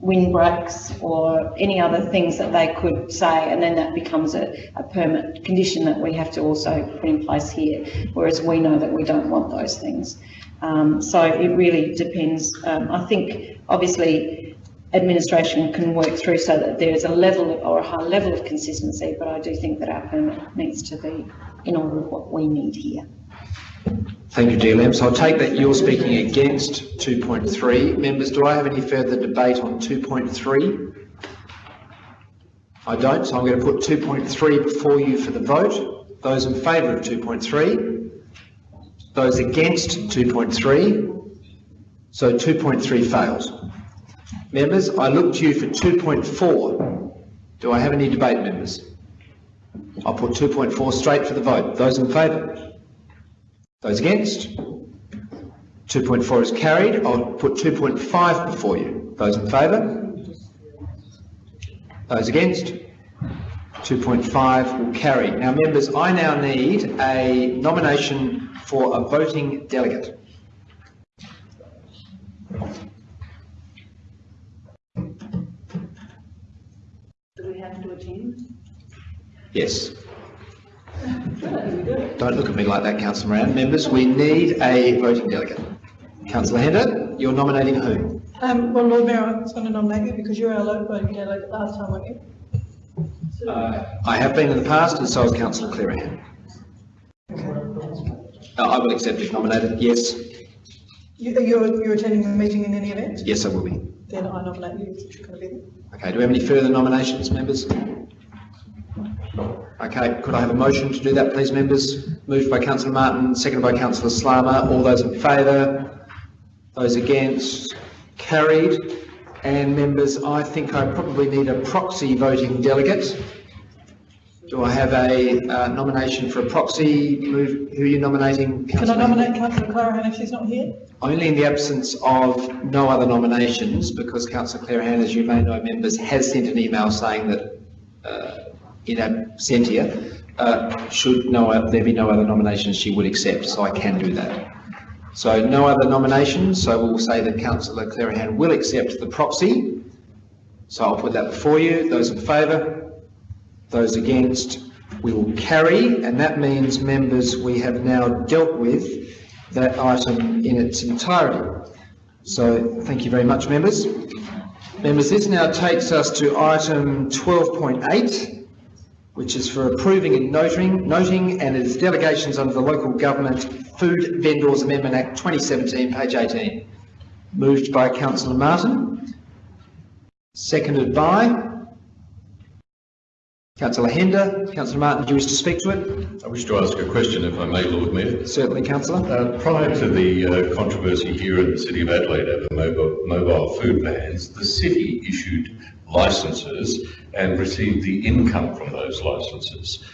Speaker 7: windbreaks or any other things that they could say and then that becomes a, a permit condition that we have to also put in place here, whereas we know that we don't want those things. Um, so it really depends. Um, I think obviously administration can work through so that there is a level or a high level of consistency, but I do think that our permit needs to be in order with what we need here.
Speaker 2: Thank you, DLM. So I'll take that you're speaking against 2.3. Members, do I have any further debate on 2.3? I don't, so I'm going to put 2.3 before you for the vote. Those in favour of 2.3? Those against 2.3? So 2.3 fails. Members, I look to you for 2.4. Do I have any debate, members? I'll put 2.4 straight for the vote. Those in favour? Those against? 2.4 is carried. I'll put 2.5 before you. Those in favour? Those against? 2.5 will carry. Now, members, I now need a nomination for a voting delegate. Yes. Don't look at me like that, Councillor Moran. Members, we need a voting delegate. Councillor Hender, you're nominating whom?
Speaker 12: Um, well, Lord Mayor, I was going to nominate you because you were our local voting delegate last time, weren't you?
Speaker 2: I have been in the past, and so has Councillor Clearihan. Uh, I will accept if nominated. Yes,
Speaker 12: You, you're, you're attending the meeting in any event?
Speaker 2: yes, I will be.
Speaker 12: Then I nominate you you're going to be there.
Speaker 2: Okay, do we have any further nominations, members? Okay, could I have a motion to do that, please, members? Moved by Councillor Martin, seconded by Councillor Slama. All those in favour? Those against? Carried. And members, I think I probably need a proxy voting delegate. Do I have a uh, nomination for a proxy? Move, who are you nominating?
Speaker 12: Can I nominate Councillor Clearihan if she's not here?
Speaker 2: Only in the absence of no other nominations, because Councillor Clearihan, as you may know, members, has sent an email saying that, uh, in absentia, uh, should no, there be no other nominations, she would accept, so I can do that. So no other nominations, so we'll say that councillor Clearihan will accept the proxy. So I'll put that before you. Those in favour? Those against? We will carry, and that means, members, we have now dealt with that item in its entirety. So thank you very much, members. Members, this now takes us to item 12.8, which is for approving and noting, noting and its delegations under the Local Government Food Vendors Amendment Act 2017, page 18. Moved by councillor Martin. Seconded by councillor Hender. Councillor Martin, do you wish to speak to it?
Speaker 5: I wish to ask a question, if I may, Lord Mayor.
Speaker 2: Certainly, councillor.
Speaker 5: Uh, Prior to the uh, controversy here in the City of Adelaide over mobile, mobile food vans, the city issued licences and receive the income from those licences.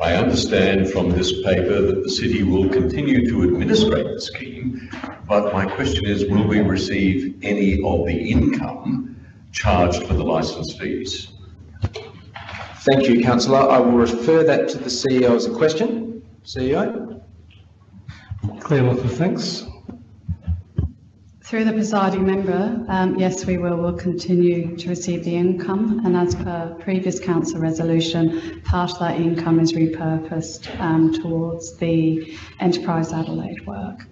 Speaker 5: I understand from this paper that the city will continue to administrate the scheme, but my question is, will we receive any of the income charged for the licence fees?
Speaker 2: Thank you, councillor. I will refer that to the CEO as a question. CEO?
Speaker 1: Claire Lockwood, thanks.
Speaker 13: Through the presiding member, um, yes, we will, We'll continue to receive the income and as per previous council resolution, part of that income is repurposed um, towards the Enterprise Adelaide work.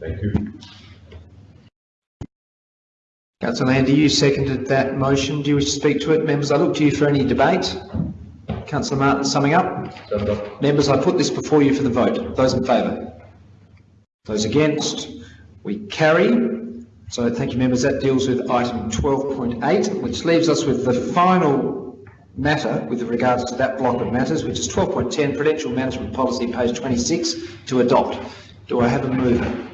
Speaker 5: Thank you.
Speaker 2: Councillor Landy, you seconded that motion. Do you wish to speak to it? Members, I look to you for any debate. Councillor Martin, summing up. Members, I put this before you for the vote. Those in favour? Those against? We carry. So thank you, members. That deals with item 12.8, which leaves us with the final matter with regards to that block of matters, which is 12.10, Prudential Management Policy, page 26, to adopt. Do I have a mover?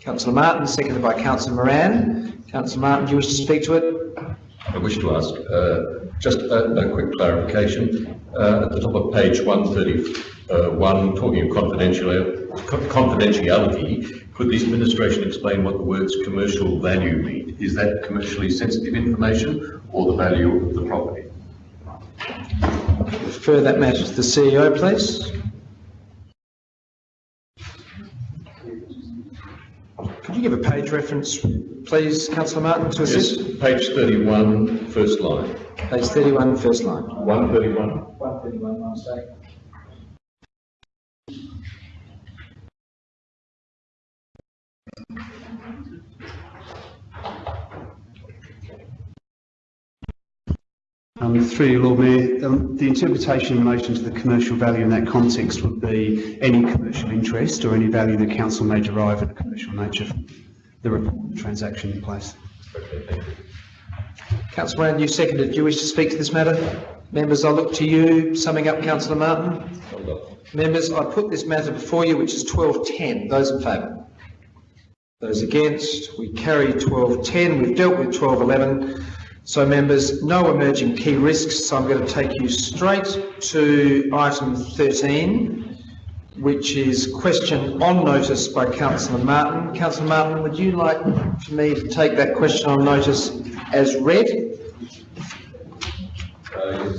Speaker 2: Councillor Martin, seconded by Councillor Moran. Councillor Martin, do you wish to speak to it?
Speaker 5: I wish to ask uh, just a, a quick clarification. Uh, at the top of page 131, talking of confidential, confidentiality, could the administration explain what the words commercial value mean? Is that commercially sensitive information or the value of the property?
Speaker 2: Refer that matter to the CEO, please. Could you give a page reference, please, councillor Martin, to assist?
Speaker 5: Yes, page 31, first line.
Speaker 2: Page 31, first line.
Speaker 5: 131.
Speaker 2: 131, my mistake.
Speaker 14: Um, through you, Lord Mayor, um, the interpretation in relation to the commercial value in that context would be any commercial interest or any value the council may derive in a commercial nature from the report transaction in place.
Speaker 2: Councillor Moran, you seconded. Do you wish to speak to this matter? Members, I look to you. Summing up, councillor Martin. Members, I put this matter before you, which is 12.10. Those in favour? Those against? We carry 12.10. We've dealt with 12.11. So members, no emerging key risks, so I'm going to take you straight to item 13, which is question on notice by councillor Martin. Councillor Martin, would you like for me to take that question on notice as read? Uh,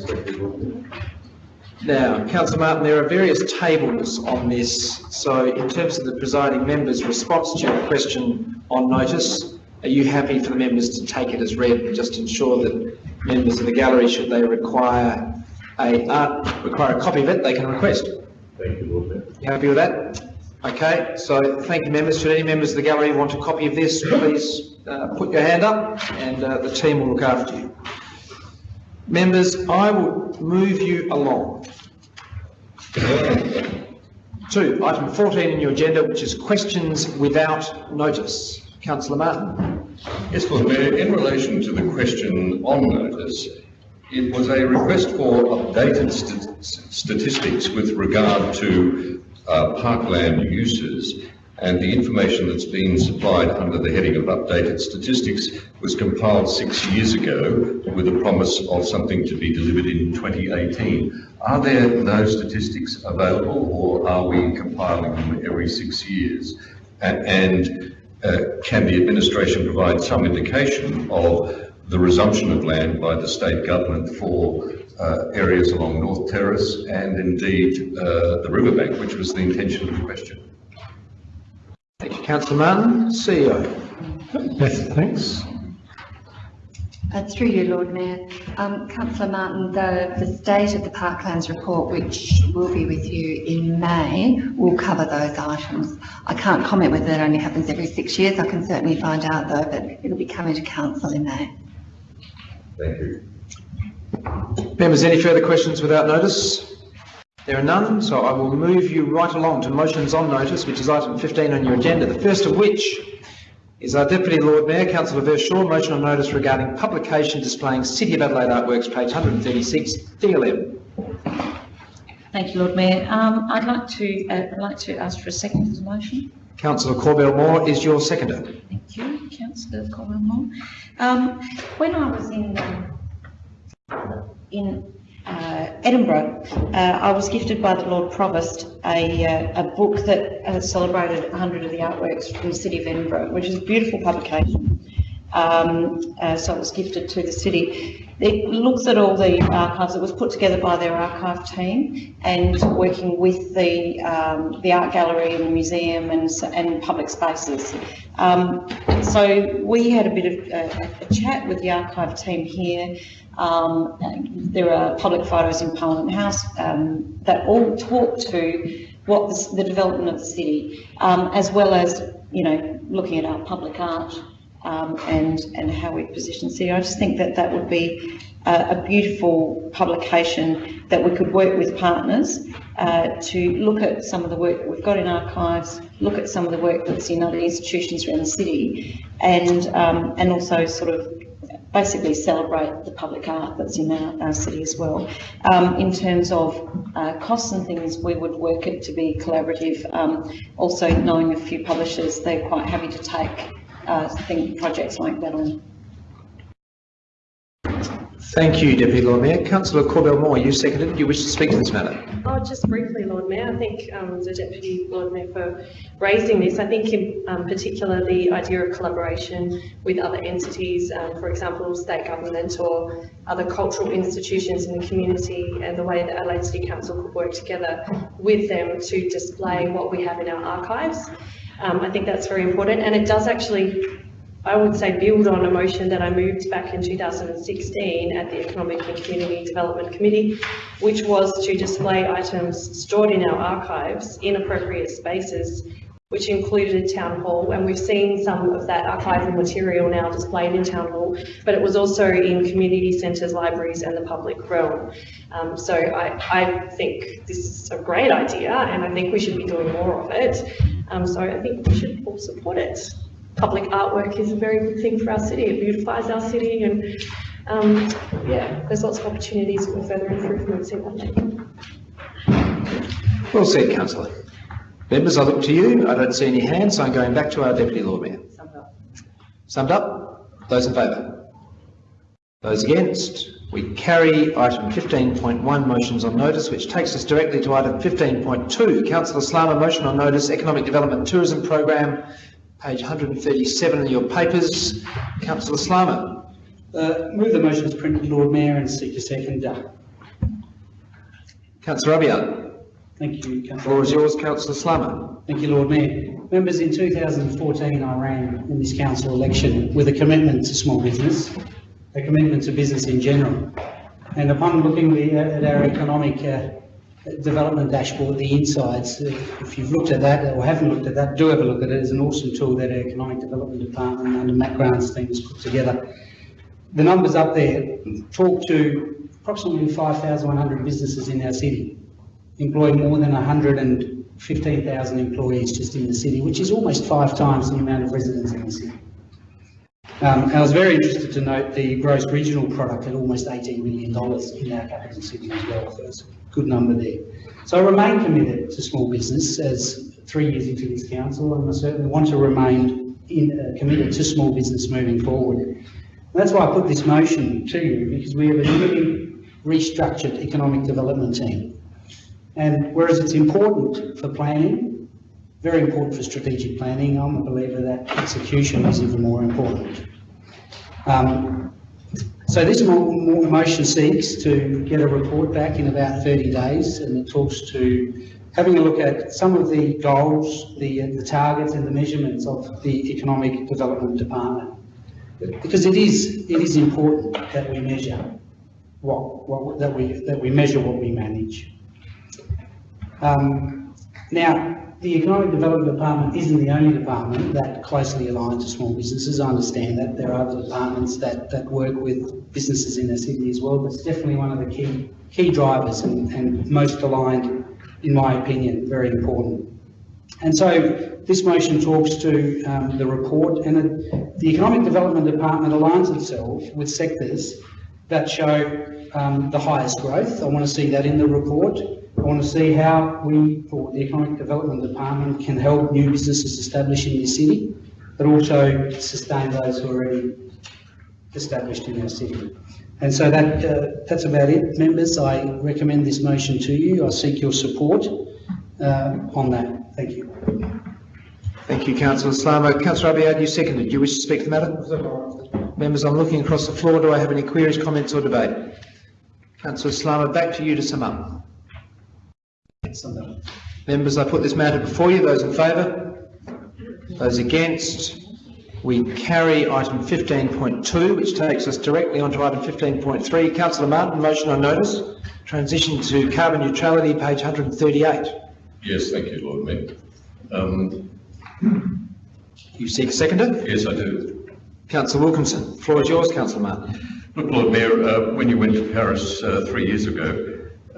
Speaker 2: Now, councillor Martin, there are various tables on this, so in terms of the presiding member's response to your question on notice, are you happy for the members to take it as read and just ensure that members of the gallery, should they require a, uh, require a copy of it, they can request?
Speaker 5: Thank you, Lord Mayor.
Speaker 2: You happy with that? Okay, so thank you, members. Should any members of the gallery want a copy of this, please uh, put your hand up and uh, the team will look after you. Members, I will move you along to item 14 in your agenda, which is questions without notice. Councillor Martin.
Speaker 5: Yes, Lord Mayor, in relation to the question on notice, it was a request for updated st- statistics with regard to uh, parkland uses, and the information that's been supplied under the heading of updated statistics was compiled six years ago with a promise of something to be delivered in 2018. Are there no statistics available, or are we compiling them every six years? And uh, can the administration provide some indication of the resumption of land by the state government for uh, areas along North Terrace and indeed uh, the riverbank, which was the intention of the question?
Speaker 2: Thank you, Councillor Martin, CEO.
Speaker 1: Beth, thanks.
Speaker 15: Uh, through you, Lord Mayor. Um, Councillor Martin, the, the state of the parklands report, which will be with you in May, will cover those items. I can't comment whether that only happens every six years. I can certainly find out though, but it'll be coming to council in May.
Speaker 5: Thank you.
Speaker 2: Members, any further questions without notice? There are none, so I will move you right along to motions on notice, which is item 15 on your agenda, the first of which is our Deputy Lord Mayor, Councillor Verschoor, motion on notice regarding publication displaying City of Adelaide artworks, page 136, DLM.
Speaker 7: Thank you, Lord Mayor. Um, I'd like to, uh, I'd like to ask for a second for the motion.
Speaker 2: Councillor Corbell Moore is your seconder.
Speaker 7: Thank you, councillor Colin Moore. Um, when I was in, um, in, uh, Edinburgh, uh, I was gifted by the Lord Provost a, uh, a book that uh, celebrated 100 of the artworks from the city of Edinburgh, which is a beautiful publication. Um, uh, so it was gifted to the city. It looks at all the archives. It was put together by their archive team and working with the um, the art gallery and the museum and and public spaces. Um, so we had a bit of a, a chat with the archive team here. Um, there are public photos in Parliament House um, that all talk to what the, the development of the city, um, as well as you know looking at our public art um, and and how we position the city. I just think that that would be a, a beautiful publication that we could work with partners uh, to look at some of the work that we've got in archives, look at some of the work that's in other institutions around the city, and um, and also sort of basically celebrate the public art that's in our, our city as well. Um, in terms of uh, costs and things, we would work it to be collaborative. Um, also, knowing a few publishers, they're quite happy to take uh, thing, projects like that on.
Speaker 2: Thank you, Deputy Lord Mayor. Councillor Corbell Moore, you seconded. Do you wish to speak to this matter?
Speaker 8: Oh, just briefly, Lord Mayor, I thank um, the Deputy Lord Mayor for raising this. I think in um, particular the idea of collaboration with other entities, um, for example, state government or other cultural institutions in the community and the way that Adelaide City Council could work together with them to display what we have in our archives. Um, I think that's very important and it does actually I would say build on a motion that I moved back in 2016 at the Economic and Community Development Committee, which was to display items stored in our archives in appropriate spaces, which included Town Hall, and we've seen some of that archival material now displayed in Town Hall, but it was also in community centres, libraries and the public realm. Um, so I, I think this is a great idea and I think we should be doing more of it. Um, so I think we should all support it public artwork is a very good thing for our city. It beautifies our city and um, yeah, there's lots of opportunities for further improvements in that.
Speaker 2: Well said, councillor. Members, I look to you. I don't see any hands, so I'm going back to our Deputy Lord Mayor. Summed up? Those in favour? Those against? We carry item 15.1 motions on notice, which takes us directly to item 15.2. Councillor Slama, motion on notice, Economic Development Tourism Program, page 137 of your papers. Councillor Slama.
Speaker 9: Uh, move the motion as printed, Lord Mayor, and seek a second.
Speaker 2: Councillor Abiad.
Speaker 9: Thank you, Councillor.
Speaker 2: floor is yours, Councillor Slama.
Speaker 9: Thank you, Lord Mayor. Members, in 2014, I ran in this council election with a commitment to small business, a commitment to business in general. And upon looking at our economic uh, development dashboard, the insights, uh, if you've looked at that or haven't looked at that, do have a look at it. It's an awesome tool that our economic development department under Matt Grant's team has put together. The numbers up there talk to approximately 5,100 businesses in our city employ more than 115,000 employees just in the city, which is almost five times the amount of residents in the city. Um, I was very interested to note the gross regional product at almost $18 million in our capital city as well, good number there. So I remain committed to small business as three years into this council, and I certainly want to remain in, uh, committed to small business moving forward. And that's why I put this motion to you, because we have a newly restructured economic development team. And whereas it's important for planning, very important for strategic planning, I'm a believer that execution is even more important. Um, So this mo- mo- motion seeks to get a report back in about 30 days and it talks to having a look at some of the goals, the, the targets and the measurements of the Economic Development Department. Because it is, it is important that we measure what, what, that we, that we measure what we manage. Um, now, the Economic Development Department isn't the only department that closely aligns to small businesses. I understand that there are other departments that, that work with businesses in the city as well, but it's definitely one of the key, key drivers and, and most aligned, in my opinion, very important. And so this motion talks to um, the report and the Economic Development Department aligns itself with sectors that show um, the highest growth. I want to see that in the report. I want to see how we, for the Economic Development Department, can help new businesses establish in the city, but also sustain those who are already established in our city. And so that, uh, that's about it, members. I recommend this motion to you. I seek your support uh, on that. Thank you.
Speaker 2: Thank you, councillor Slama. Councillor Abiad, you seconded. Do you wish to speak to the matter? Members, I'm looking across the floor. Do I have any queries, comments or debate? Councillor Slama, back to you to sum up. Members, I put this matter before you. Those in favour? Those against? We carry item 15.2, which takes us directly onto item 15.3. Councillor Martin, motion on notice. Transition to carbon neutrality, page 138.
Speaker 5: Yes, thank you, Lord Mayor. Um,
Speaker 2: You seek a seconder?
Speaker 5: yes, I do.
Speaker 2: Councillor Wilkinson, floor is yours, Councillor Martin.
Speaker 5: Look, Lord Mayor, uh, when you went to Paris uh, three years ago,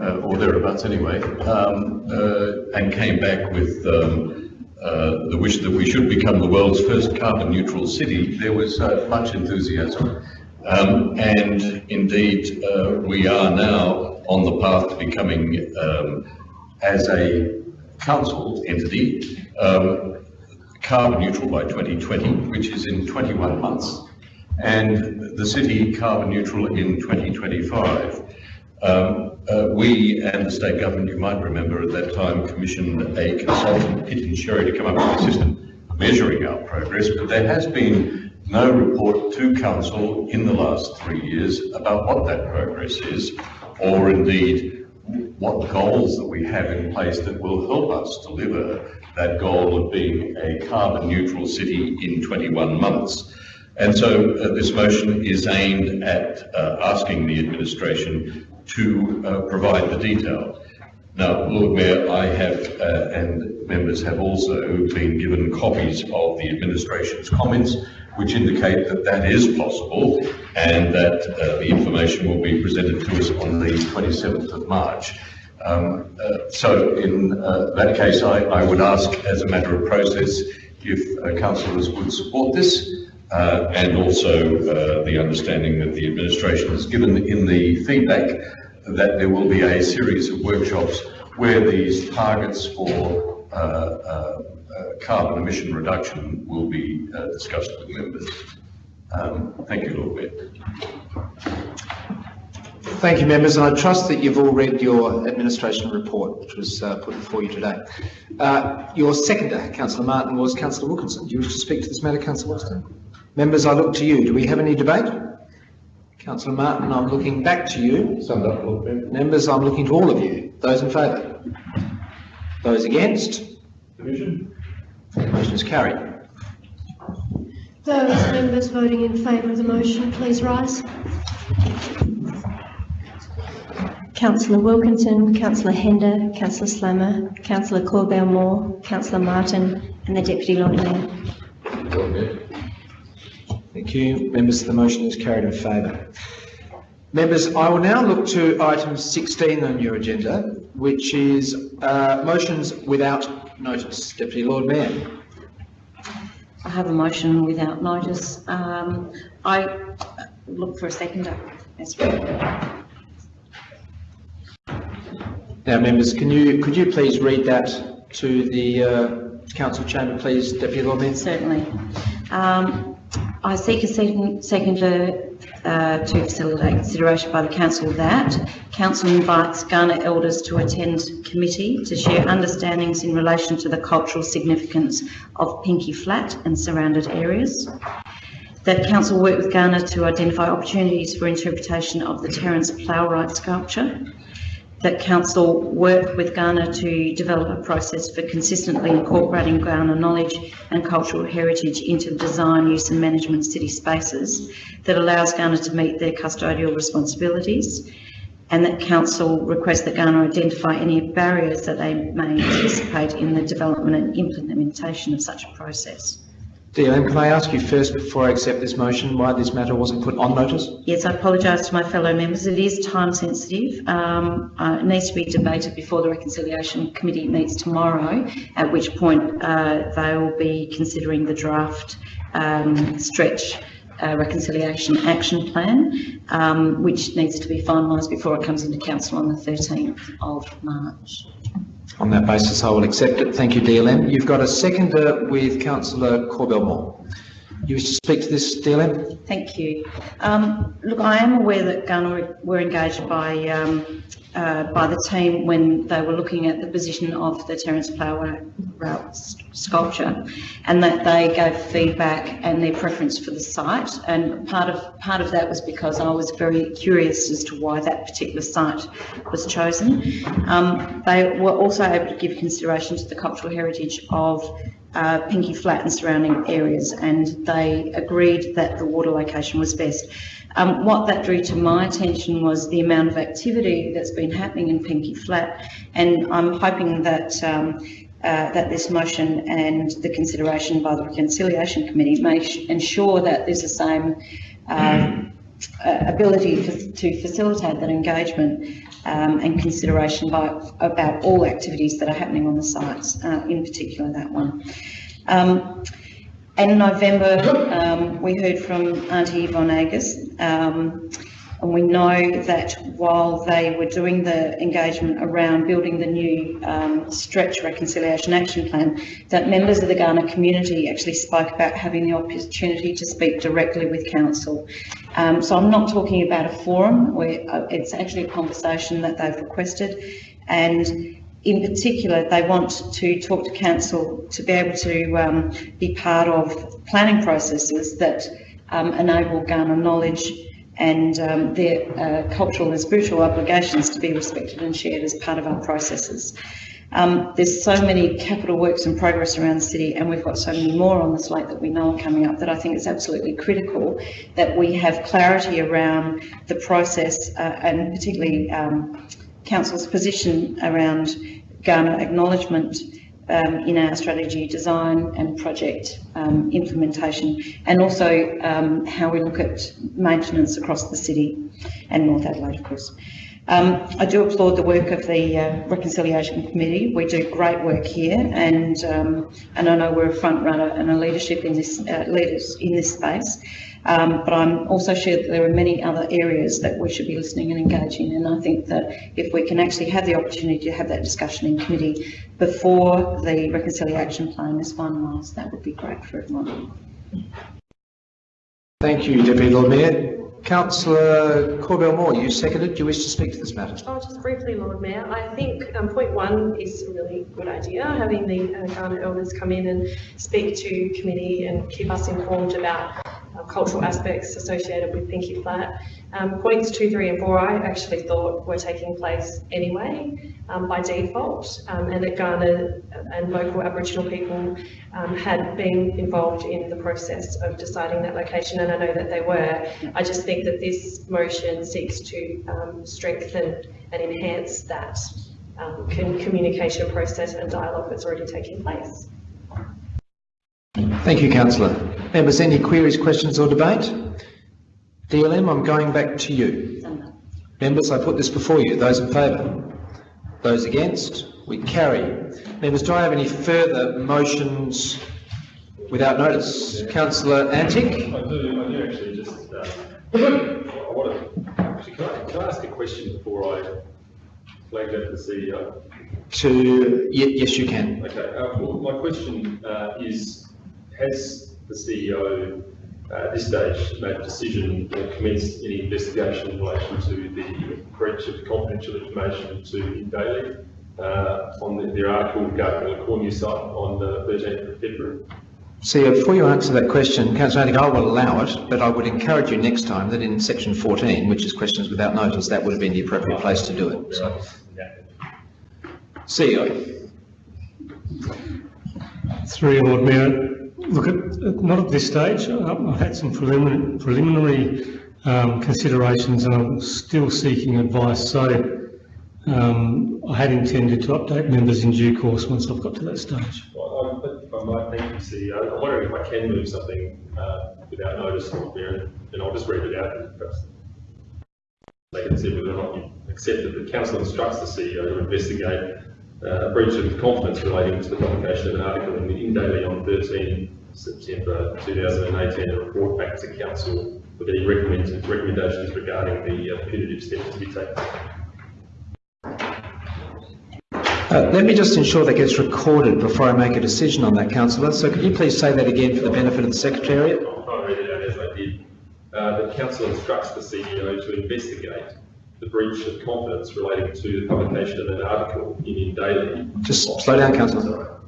Speaker 5: or thereabouts anyway, um, uh, and came back with um, uh, the wish that we should become the world's first carbon neutral city, there was uh, much enthusiasm. Um, and indeed, uh, we are now on the path to becoming, um, as a council entity, um, carbon neutral by 2020, which is in 21 months, and the city carbon neutral in 2025. Um, uh, we and the state government, you might remember at that time, commissioned a consultant, Pitt and Sherry, to come up with a system measuring our progress, but there has been no report to council in the last three years about what that progress is, or indeed what goals that we have in place that will help us deliver that goal of being a carbon neutral city in 21 months. And so uh, this motion is aimed at uh, asking the administration to uh, provide the detail. Now, Lord Mayor, I have, uh, and members have also been given copies of the administration's comments, which indicate that that is possible and that uh, the information will be presented to us on the 27th of March. Um, uh, so in uh, that case, I, I would ask as a matter of process if uh, councillors would support this uh, and also uh, the understanding that the administration has given in the feedback that there will be a series of workshops where these targets for uh, uh, uh, carbon emission reduction will be uh, discussed with members. Um, thank you, Lord Mayor.
Speaker 2: Thank you, members, and I trust that you've all read your administration report, which was uh, put before you today. Uh, your seconder, Councillor Martin, was Councillor Wilkinson. Do you wish to speak to this matter, Councillor Wilkinson? Members, I look to you. Do we have any debate? Councillor Martin, I'm looking back to you.
Speaker 10: Summed up, Lord Mayor.
Speaker 2: Members, I'm looking to all of you. Those in favour? Those against?
Speaker 10: Division?
Speaker 2: Motion is carried.
Speaker 16: Those members voting in favour of the motion, please rise. Councillor Wilkinson, Councillor Hender, Councillor Slama, Councillor Corbell Moore, Councillor Martin, and the Deputy Lord Mayor.
Speaker 2: Thank you. Members, the motion is carried in favour. Members, I will now look to item 16 on your agenda, which is uh, motions without notice. Deputy Lord Mayor.
Speaker 7: I have a motion without notice. Um, I look for a seconder. Right.
Speaker 2: Now, members, can you, could you please read that to the uh, council chamber, please, Deputy Lord Mayor?
Speaker 7: Certainly. Um, I seek a second, seconder uh, to facilitate consideration by the council that council invites Kaurna elders to attend committee to share understandings in relation to the cultural significance of Pinky Flat and surrounded areas. that council work with Kaurna to identify opportunities for interpretation of the Terrance Plowright sculpture, that council work with Kaurna to develop a process for consistently incorporating Kaurna knowledge and cultural heritage into design, use and management city spaces that allows Kaurna to meet their custodial responsibilities, and that council request that Kaurna identify any barriers that they may anticipate in the development and implementation of such a process.
Speaker 2: DLM, can I ask you first, before I accept this motion, why this matter wasn't put on notice?
Speaker 7: Yes, I apologise to my fellow members. It is time sensitive. Um, uh, it needs to be debated before the Reconciliation Committee meets tomorrow, at which point uh, they will be considering the draft um, stretch uh, reconciliation action plan, um, which needs to be finalised before it comes into council on the 13th of March.
Speaker 2: On that basis, I will accept it. Thank you, DLM. You've got a seconder with councillor Corbell-Moore. You wish to speak to this, DLM?
Speaker 7: Thank you. Um, look, I am aware that Kaurna were engaged by um, uh, by the team when they were looking at the position of the Terence Flower route sculpture, and that they gave feedback and their preference for the site. And part of part of that was because I was very curious as to why that particular site was chosen. Um, they were also able to give consideration to the cultural heritage of uh, Pinky Flat and surrounding areas, and they agreed that the water location was best. Um, what that drew to my attention was the amount of activity that's been happening in Pinky Flat, and I'm hoping that um, uh, that this motion and the consideration by the Reconciliation Committee may ensure that there's the same uh, ability for, to facilitate that engagement um, and consideration by, about all activities that are happening on the sites, uh, in particular that one. Um, in November, um, we heard from Auntie Yvonne Agius, um, and we know that while they were doing the engagement around building the new um, stretch reconciliation action plan, that members of the Kaurna community actually spoke about having the opportunity to speak directly with council. Um, so I'm not talking about a forum, where uh, it's actually a conversation that they've requested, and in particular, they want to talk to council to be able to um, be part of planning processes that um, enable Kaurna knowledge and um, their uh, cultural and spiritual obligations to be respected and shared as part of our processes. Um, there's so many capital works in progress around the city, and we've got so many more on the slate that we know are coming up that I think it's absolutely critical that we have clarity around the process uh, and particularly um, council's position around Kaurna acknowledgement um, in our strategy design and project um, implementation, and also um, how we look at maintenance across the city and North Adelaide, of course. Um, I do applaud the work of the uh, Reconciliation Committee. We do great work here, and um, and I know we're a front runner and a leadership in this uh, leaders in this space. Um, but I'm also sure that there are many other areas that we should be listening and engaging in. And I think that if we can actually have the opportunity to have that discussion in committee before the reconciliation plan is finalised, that would be great for everyone.
Speaker 2: Thank you, Deputy Lord Mayor. Councillor Corbell-Moore, you seconded. Do you wish to speak to this matter?
Speaker 8: Oh, just briefly, Lord Mayor. I think um, point one is a really good idea, having the uh, Kaurna elders come in and speak to committee and keep us informed about cultural aspects associated with Pinky Flat. Um, points two, three and four I actually thought were taking place anyway um, by default um, and that Kaurna and local Aboriginal people um, had been involved in the process of deciding that location and I know that they were. I just think that this motion seeks to um, strengthen and enhance that communication process and dialogue that's already taking place.
Speaker 2: Thank you, Councillor. Members, any queries, questions or debate? DLM, I'm going back to you. Members, I put this before you. Those in favour? Those against? We carry. Members, do I have any further motions without notice? Councillor Antic?
Speaker 10: I do, I do actually just, uh, I want to, actually, can I, can I ask a question before I flag that to the CEO?
Speaker 2: To, yes, you can.
Speaker 10: Okay, uh, well, my question uh, is, has the CEO uh, at this stage made a decision or commenced any investigation in relation to the breach of confidential information to Daily uh, on the, their article regarding the Cornu site on the 13th of February?
Speaker 2: See, before you answer that question, Councillor Antic, I will allow it, but I would encourage you next time that in section 14, which is questions without notice, that would have been the appropriate place to do it. So, CEO.
Speaker 1: Through you, Lord Mayor, look, at, not at this stage. Um, I've had some preliminary, preliminary um, considerations and I'm still seeking advice. So um, I had intended to update members in due course once I've got to that stage.
Speaker 10: Well, I- If I might, thank you, CEO. I'm wondering if I can move something uh, without notice, and I'll just read it out and perhaps they can see whether or not you accept that the council instructs the CEO to investigate uh, a breach of confidence relating to the publication of an article in the In Daily on 13 September 2018 and report back to council with any recommendations regarding the uh, punitive steps to be taken.
Speaker 2: Uh, let me just ensure that gets recorded before I make a decision on that, councillor. So could you please say that again for the benefit of the Secretariat?
Speaker 10: I'll try and read it out as I did. Uh, the council instructs the CEO to investigate the breach of confidence relating to the publication of an article in In Daily.
Speaker 2: Just slow down, councillor.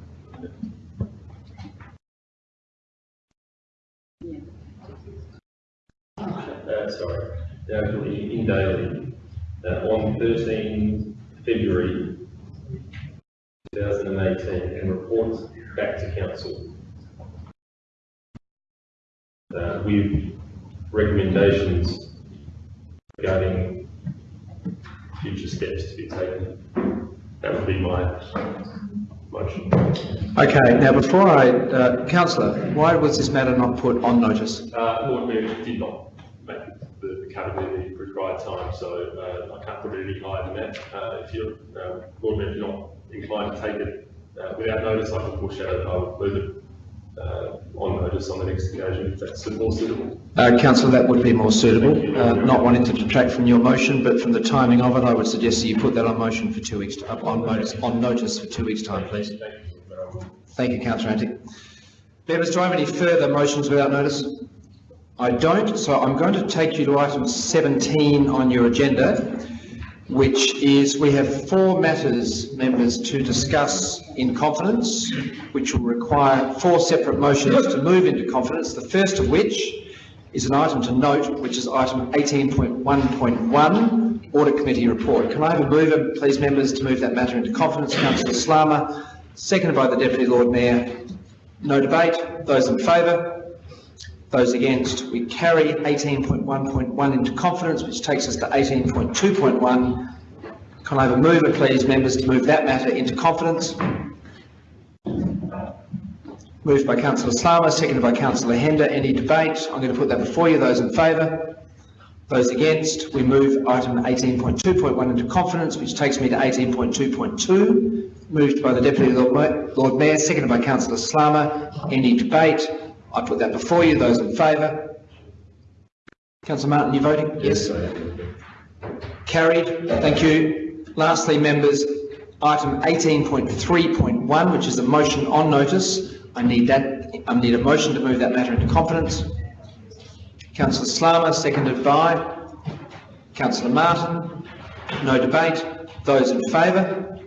Speaker 10: Uh, sorry, the article in In Daily uh, on 13 February 2018 and reports back to council uh, with recommendations regarding future steps to be taken. That would be my motion.
Speaker 2: Okay, now before I, uh, councillor, why was this matter not put on notice?
Speaker 10: Uh, Lord Mayor did not make the, the cut in the required time, so, uh, I can't put it any higher than that. Uh, if you're, Lord Mayor, if you're not inclined to take it, uh, without notice, I can foreshadow that I will move it, uh, on notice on the next occasion, if that's more suitable.
Speaker 2: Uh, councillor, that would be more suitable. Uh, not wanting to detract from your motion, but from the timing of it, I would suggest that you put that on motion for two weeks, on notice, on notice for two weeks' time, please. Thank you, councillor Antic. Members, do I have any further motions without notice? I don't, so I'm going to take you to item 17 on your agenda, which is, we have four matters, members, to discuss in confidence, which will require four separate motions to move into confidence, the first of which is an item to note, which is item 18.1.1, Audit Committee Report. Can I have a mover, please, members, to move that matter into confidence? Councillor Slama, seconded by the Deputy Lord Mayor. No debate. Those in favour? Those against? We carry 18.1.1 into confidence, which takes us to 18.2.1. Can I have a mover, please, members, to move that matter into confidence? Moved by councillor Slama, seconded by councillor Hender. Any debate? I'm going to put that before you. Those in favour? Those against? We move item 18.2.1 into confidence, which takes me to 18.2.2. Moved by the Deputy Lord Mayor, seconded by councillor Slama. Any debate? I put that before you. Those in favour? Councillor Martin, you voting? Yes. Carried. Thank you. Lastly, members, item 18.3.1, which is a motion on notice. I need that, I need a motion to move that matter into confidence. Councillor Slama, seconded by Councillor Martin. No debate. Those in favour?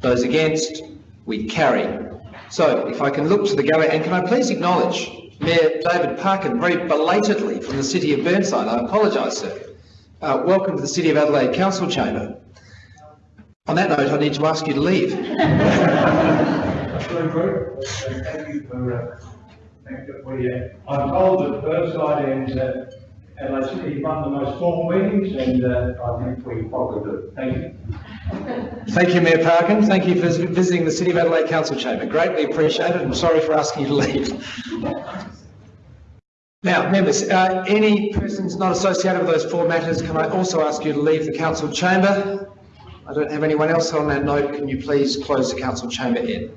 Speaker 2: Those against? We carry. So if I can look to the gallery, and can I please acknowledge Mayor David Parkin very belatedly from the City of Burnside. I apologise, sir. Uh, welcome to the City of Adelaide Council Chamber. On that note, I need to ask you to leave.
Speaker 17: Thank you for, uh, thank you for your, I'm told that Burnside and, Adelaide City run the most formal meetings and, uh, I think we followed it. Thank you.
Speaker 2: Thank you, Mayor Parkin. Thank you for visiting the City of Adelaide Council Chamber. Greatly appreciated and sorry for asking you to leave. Now, members, uh, any persons not associated with those four matters, can I also ask you to leave the council chamber? I don't have anyone else on that note. Can you please close the council chamber in?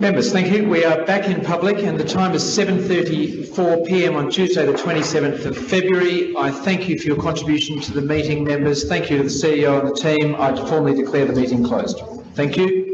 Speaker 2: Members, thank you. We are back in public and the time is 7.34 p.m. on Tuesday the 27th of February. I thank you for your contribution to the meeting, members. Thank you to the CEO and the team. I formally declare the meeting closed. Thank you.